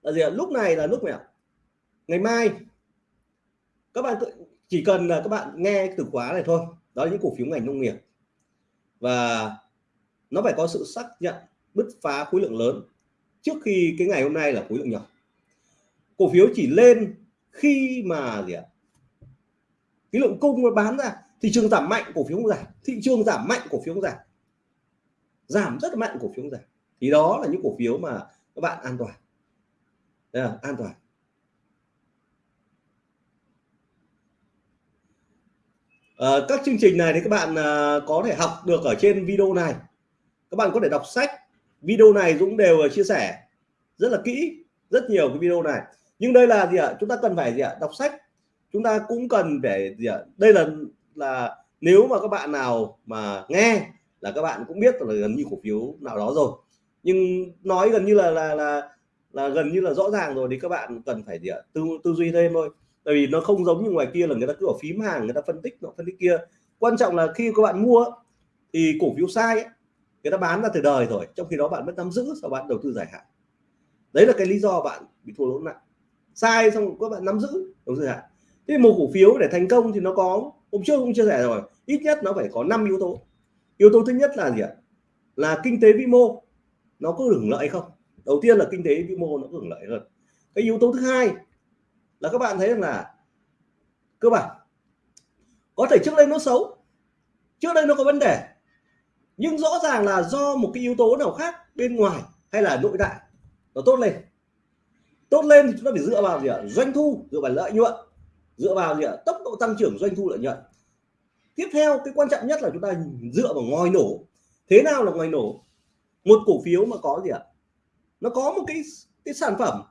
là gì ạ? Lúc này là lúc nào ngày mai. Các bạn chỉ cần là các bạn nghe từ khóa này thôi. Đó là những cổ phiếu ngành nông nghiệp. Và nó phải có sự xác nhận, bứt phá khối lượng lớn trước khi cái ngày hôm nay là khối lượng nhỏ. Cổ phiếu chỉ lên khi mà gì ạ? Cái lượng cung nó bán ra, thị trường giảm mạnh, cổ phiếu không giảm. Thị trường giảm mạnh, cổ phiếu không giảm. Giảm rất mạnh, cổ phiếu không giảm thì đó là những cổ phiếu mà các bạn an toàn. Đây là an toàn. À, các chương trình này thì các bạn à, có thể học được ở trên video này. Các bạn có thể đọc sách. Video này Dũng đều chia sẻ rất là kỹ rất nhiều cái video này. Nhưng đây là gì ạ? Chúng ta cần phải gì ạ? Đọc sách. Chúng ta cũng cần để gì ạ? Đây là là nếu mà các bạn nào mà nghe là các bạn cũng biết là gần như cổ phiếu nào đó rồi nhưng nói gần như là là là là gần như là rõ ràng rồi thì các bạn cần phải gì ạ tư tư duy thêm thôi. Tại vì nó không giống như ngoài kia là người ta cứ ở phím hàng người ta phân tích nó phân tích kia. Quan trọng là khi các bạn mua thì cổ phiếu sai ấy, người ta bán ra từ đời rồi trong khi đó bạn vẫn nắm giữ sau bạn đầu tư dài hạn. Đấy là cái lý do bạn bị thua lỗ nặng. Sai xong các bạn nắm giữ đầu tư dài hạn. Thế một cổ phiếu để thành công thì nó có hôm trước cũng chia sẻ rồi ít nhất nó phải có 5 yếu tố. Yếu tố thứ nhất là gì ạ? Là kinh tế vĩ mô nó có hưởng lợi không? Đầu tiên là kinh tế vĩ mô nó có hưởng lợi hơn. Cái yếu tố thứ hai là các bạn thấy rằng là cơ bản, có thể trước đây nó xấu, trước đây nó có vấn đề, nhưng rõ ràng là do một cái yếu tố nào khác bên ngoài hay là nội tại nó tốt lên. Tốt lên thì chúng ta phải dựa vào gì ạ? Doanh thu, dựa vào lợi nhuận, dựa vào gì ạ? Tốc độ tăng trưởng, doanh thu, lợi nhuận. Tiếp theo, cái quan trọng nhất là chúng ta dựa vào ngòi nổ. Thế nào là ngòi nổ? Một cổ phiếu mà có gì ạ? Nó có một cái cái sản phẩm,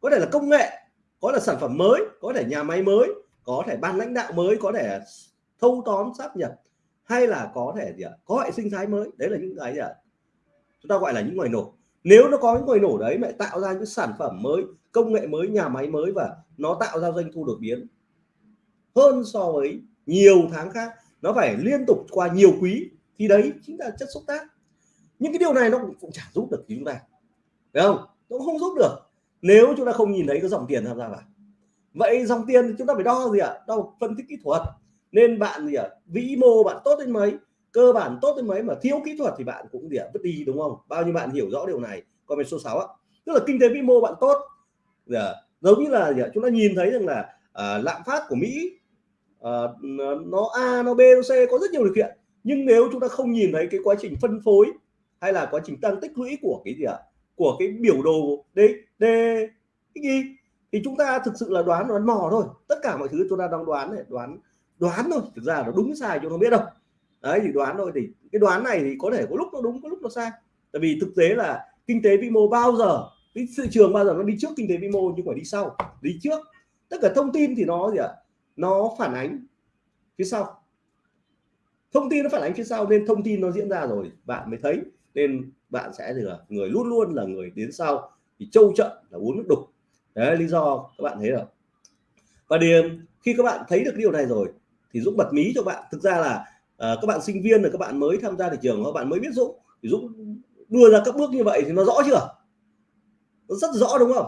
có thể là công nghệ, có là sản phẩm mới, có thể nhà máy mới, có thể ban lãnh đạo mới, có thể thâu tóm sáp nhập, hay là có thể gì ạ? Có hệ sinh thái mới. Đấy là những cái gì ạ? Chúng ta gọi là những ngoài nổ. Nếu nó có những ngoài nổ đấy, mẹ tạo ra những sản phẩm mới, công nghệ mới, nhà máy mới và nó tạo ra doanh thu đột biến hơn so với nhiều tháng khác, nó phải liên tục qua nhiều quý thì đấy chính là chất xúc tác những cái điều này nó cũng, chả giúp được chúng ta. Phải không? Nó cũng không giúp được. Nếu chúng ta không nhìn thấy cái dòng tiền tham gia vào. Vậy dòng tiền thì chúng ta phải đo gì ạ? Đo phân tích kỹ thuật. Nên bạn gì ạ? Vĩ mô bạn tốt đến mấy? Cơ bản tốt đến mấy mà thiếu kỹ thuật thì bạn cũng gì ạ? Vứt đi đúng không? Bao nhiêu bạn hiểu rõ điều này? Comment số 6 ạ. Tức là kinh tế vĩ mô bạn tốt. À, giống như là gì ạ? chúng ta nhìn thấy rằng là à, lạm phát của Mỹ à, nó A nó B nó C có rất nhiều điều kiện. Nhưng nếu chúng ta không nhìn thấy cái quá trình phân phối hay là quá trình tăng tích lũy của cái gì ạ? Của cái biểu đồ D D gì thì chúng ta thực sự là đoán đoán mò thôi. Tất cả mọi thứ chúng ta đang đoán này, đoán đoán thôi. Thực ra nó đúng sai, chúng không biết đâu. Đấy, thì đoán thôi. Thì cái đoán này thì có thể có lúc nó đúng, có lúc nó sai. Tại vì thực tế là kinh tế vĩ mô bao giờ, cái thị trường bao giờ nó đi trước kinh tế vĩ mô nhưng phải đi sau. Đi trước. Tất cả thông tin thì nó gì ạ? Nó phản ánh phía sau. Thông tin nó phản ánh phía sau nên thông tin nó diễn ra rồi. Bạn mới thấy nên bạn sẽ là người luôn luôn là người đến sau thì trâu trận là uống nước đục. Đấy lý do các bạn thấy rồi và điểm khi các bạn thấy được điều này rồi thì Dũng bật mí cho bạn. Thực ra là uh, các bạn sinh viên là các bạn mới tham gia thị trường các bạn mới biết Dũng. Thì Dũng đưa ra các bước như vậy thì nó rõ chưa? Nó rất rõ đúng không?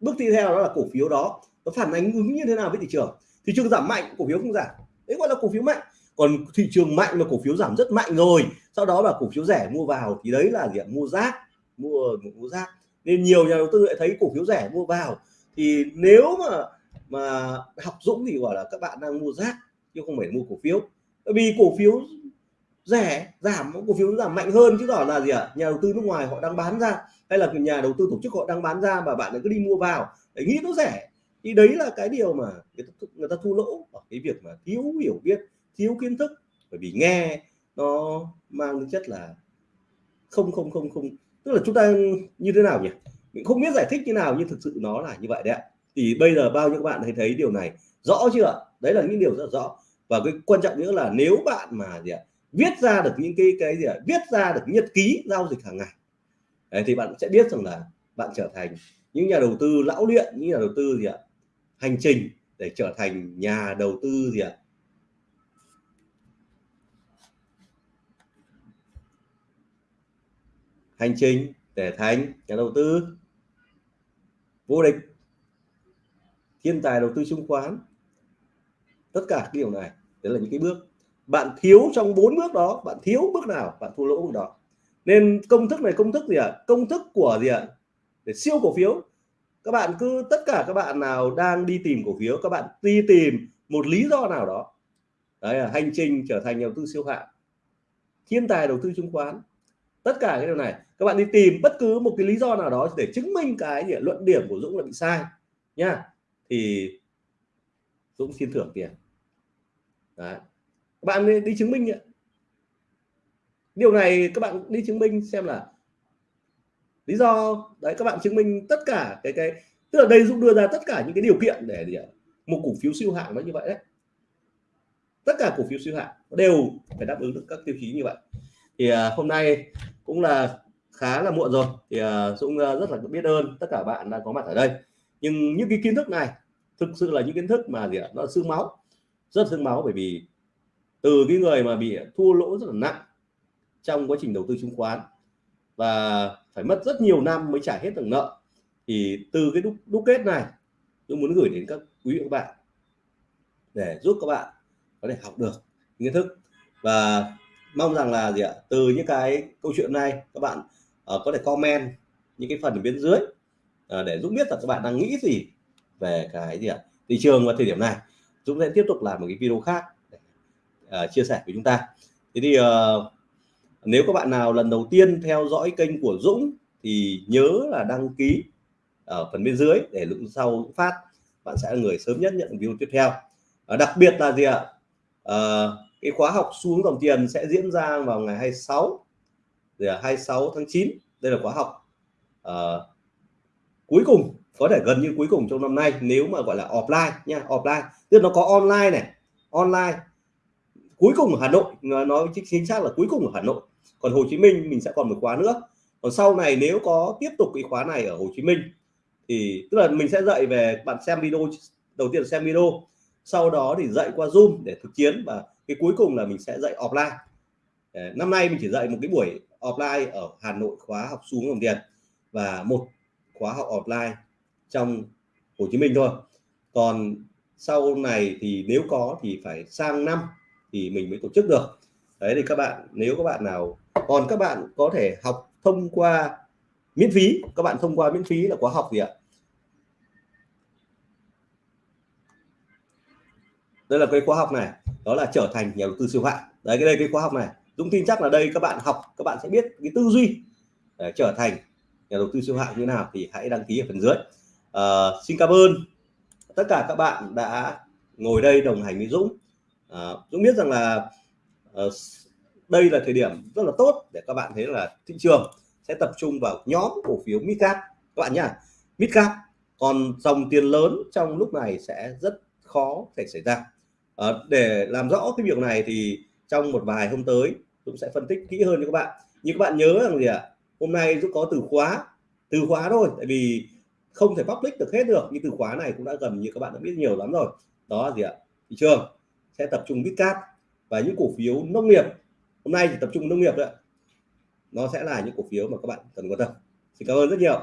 Bước tiếp theo đó là cổ phiếu đó. Nó phản ánh ứng như thế nào với thị trường? Thị trường giảm mạnh cổ phiếu không giảm. Đấy gọi là cổ phiếu mạnh còn thị trường mạnh mà cổ phiếu giảm rất mạnh rồi. Sau đó là cổ phiếu rẻ mua vào thì đấy là gì mua rác mua mua rác. Nên nhiều nhà đầu tư lại thấy cổ phiếu rẻ mua vào. Thì nếu mà mà học Dũng thì gọi là các bạn đang mua rác chứ không phải mua cổ phiếu. Bởi vì cổ phiếu rẻ giảm cổ phiếu giảm mạnh hơn chứ đó là gì ạ? À? nhà đầu tư nước ngoài họ đang bán ra hay là nhà đầu tư tổ chức họ đang bán ra mà bạn cứ đi mua vào để nghĩ nó rẻ. Thì đấy là cái điều mà người ta, người ta thu lỗ ở cái việc mà thiếu hiểu biết thiếu kiến thức bởi vì nghe nó mang tính chất là không không không không. Tức là chúng ta như thế nào nhỉ? Mình không biết giải thích như nào nhưng thực sự nó là như vậy đấy ạ. Thì bây giờ bao nhiêu bạn thấy thấy điều này rõ chưa ạ? Đấy là những điều rất rõ. Và cái quan trọng nữa là nếu bạn mà gì ạ viết ra được những cái cái gì ạ viết ra được nhật ký giao dịch hàng ngày đấy, thì bạn sẽ biết rằng là bạn trở thành những nhà đầu tư lão luyện những nhà đầu tư gì ạ hành trình để trở thành nhà đầu tư gì ạ hành trình để thành, nhà đầu tư, vô địch, thiên tài đầu tư chứng khoán. Tất cả cái điều này, đấy là những cái bước. Bạn thiếu trong bốn bước đó, bạn thiếu bước nào, bạn thua lỗ bước đó. Nên công thức này, công thức gì ạ? À? công thức của gì ạ? À? để siêu cổ phiếu. Các bạn cứ, tất cả các bạn nào đang đi tìm cổ phiếu, các bạn đi tìm một lý do nào đó. Đấy là hành trình trở thành nhà đầu tư siêu hạng. Thiên tài đầu tư chứng khoán tất cả cái điều này các bạn đi tìm bất cứ một cái lý do nào đó để chứng minh cái gì, luận điểm của Dũng là bị sai nha thì Dũng xin thưởng tiền. Đấy. các bạn đi, đi chứng minh nhỉ? điều này các bạn đi chứng minh xem là lý do. Đấy các bạn chứng minh tất cả cái cái tức là đây Dũng đưa ra tất cả những cái điều kiện để gì một cổ phiếu siêu hạng nó như vậy đấy. Tất cả cổ phiếu siêu hạng đều phải đáp ứng được các tiêu chí như vậy thì uh, hôm nay cũng là khá là muộn rồi. Thì uh, Dũng uh, rất là biết ơn tất cả bạn đã có mặt ở đây. Nhưng những cái kiến thức này thực sự là những kiến thức mà gì ạ? Nó xương máu rất xương máu bởi vì từ cái người mà bị thua lỗ rất là nặng trong quá trình đầu tư chứng khoán và phải mất rất nhiều năm mới trả hết được nợ thì từ cái đúc, đúc kết này tôi muốn gửi đến các quý vị các bạn để giúp các bạn có thể học được kiến thức và mong rằng là gì ạ? Từ những cái câu chuyện này các bạn uh, có thể comment những cái phần ở bên dưới uh, để Dũng biết là các bạn đang nghĩ gì về cái gì ạ? Thị trường vào thời điểm này. Dũng sẽ tiếp tục làm một cái video khác để uh, chia sẻ với chúng ta. Thế thì uh, nếu các bạn nào lần đầu tiên theo dõi kênh của Dũng thì nhớ là đăng ký ở phần bên dưới để lúc sau phát bạn sẽ là người sớm nhất nhận video tiếp theo. Uh, đặc biệt là gì ạ? Uh, cái khóa học xuống dòng tiền sẽ diễn ra vào ngày 26 rồi 26 tháng 9 đây là khóa học uh, cuối cùng có thể gần như cuối cùng trong năm nay nếu mà gọi là offline nha offline. Tức nó có online này online. Cuối cùng ở Hà Nội nói chính xác là cuối cùng ở Hà Nội. Còn Hồ Chí Minh mình sẽ còn một khóa nữa. Còn sau này nếu có tiếp tục cái khóa này ở Hồ Chí Minh thì tức là mình sẽ dạy về bạn xem video đầu tiên xem video sau đó thì dạy qua Zoom để thực chiến và cái cuối cùng là mình sẽ dạy offline. Năm nay mình chỉ dạy một cái buổi offline ở Hà Nội khóa học xuống đồng tiền và một khóa học offline trong Hồ Chí Minh thôi. Còn sau này thì nếu có thì phải sang năm thì mình mới tổ chức được. Đấy, thì các bạn, nếu các bạn nào, còn các bạn có thể học thông qua miễn phí, các bạn thông qua miễn phí là khóa học gì ạ? Đây là cái khóa học này đó là trở thành nhà đầu tư siêu hạng. Đấy cái đây cái khóa học này. Dũng tin chắc là đây các bạn học các bạn sẽ biết cái tư duy để trở thành nhà đầu tư siêu hạng như nào thì hãy đăng ký ở phần dưới. À, xin cảm ơn tất cả các bạn đã ngồi đây đồng hành với Dũng. À, Dũng biết rằng là à, đây là thời điểm rất là tốt để các bạn thấy là thị trường sẽ tập trung vào nhóm cổ phiếu midcap. Các bạn nhá midcap còn dòng tiền lớn trong lúc này sẽ rất khó thể xảy ra à, để làm rõ cái việc này thì trong một vài hôm tới Dũng sẽ phân tích kỹ hơn cho các bạn. Nhưng các bạn nhớ rằng gì ạ? À? hôm nay Dũng có từ khóa từ khóa thôi tại vì không thể public được hết được. Nhưng từ khóa này cũng đã gần như các bạn đã biết nhiều lắm rồi. Đó là gì ạ? Thị trường. Sẽ tập trung midcap và những cổ phiếu nông nghiệp. Hôm nay chỉ tập trung nông nghiệp đấy nó sẽ là những cổ phiếu mà các bạn cần quan tâm. Xin cảm ơn rất nhiều.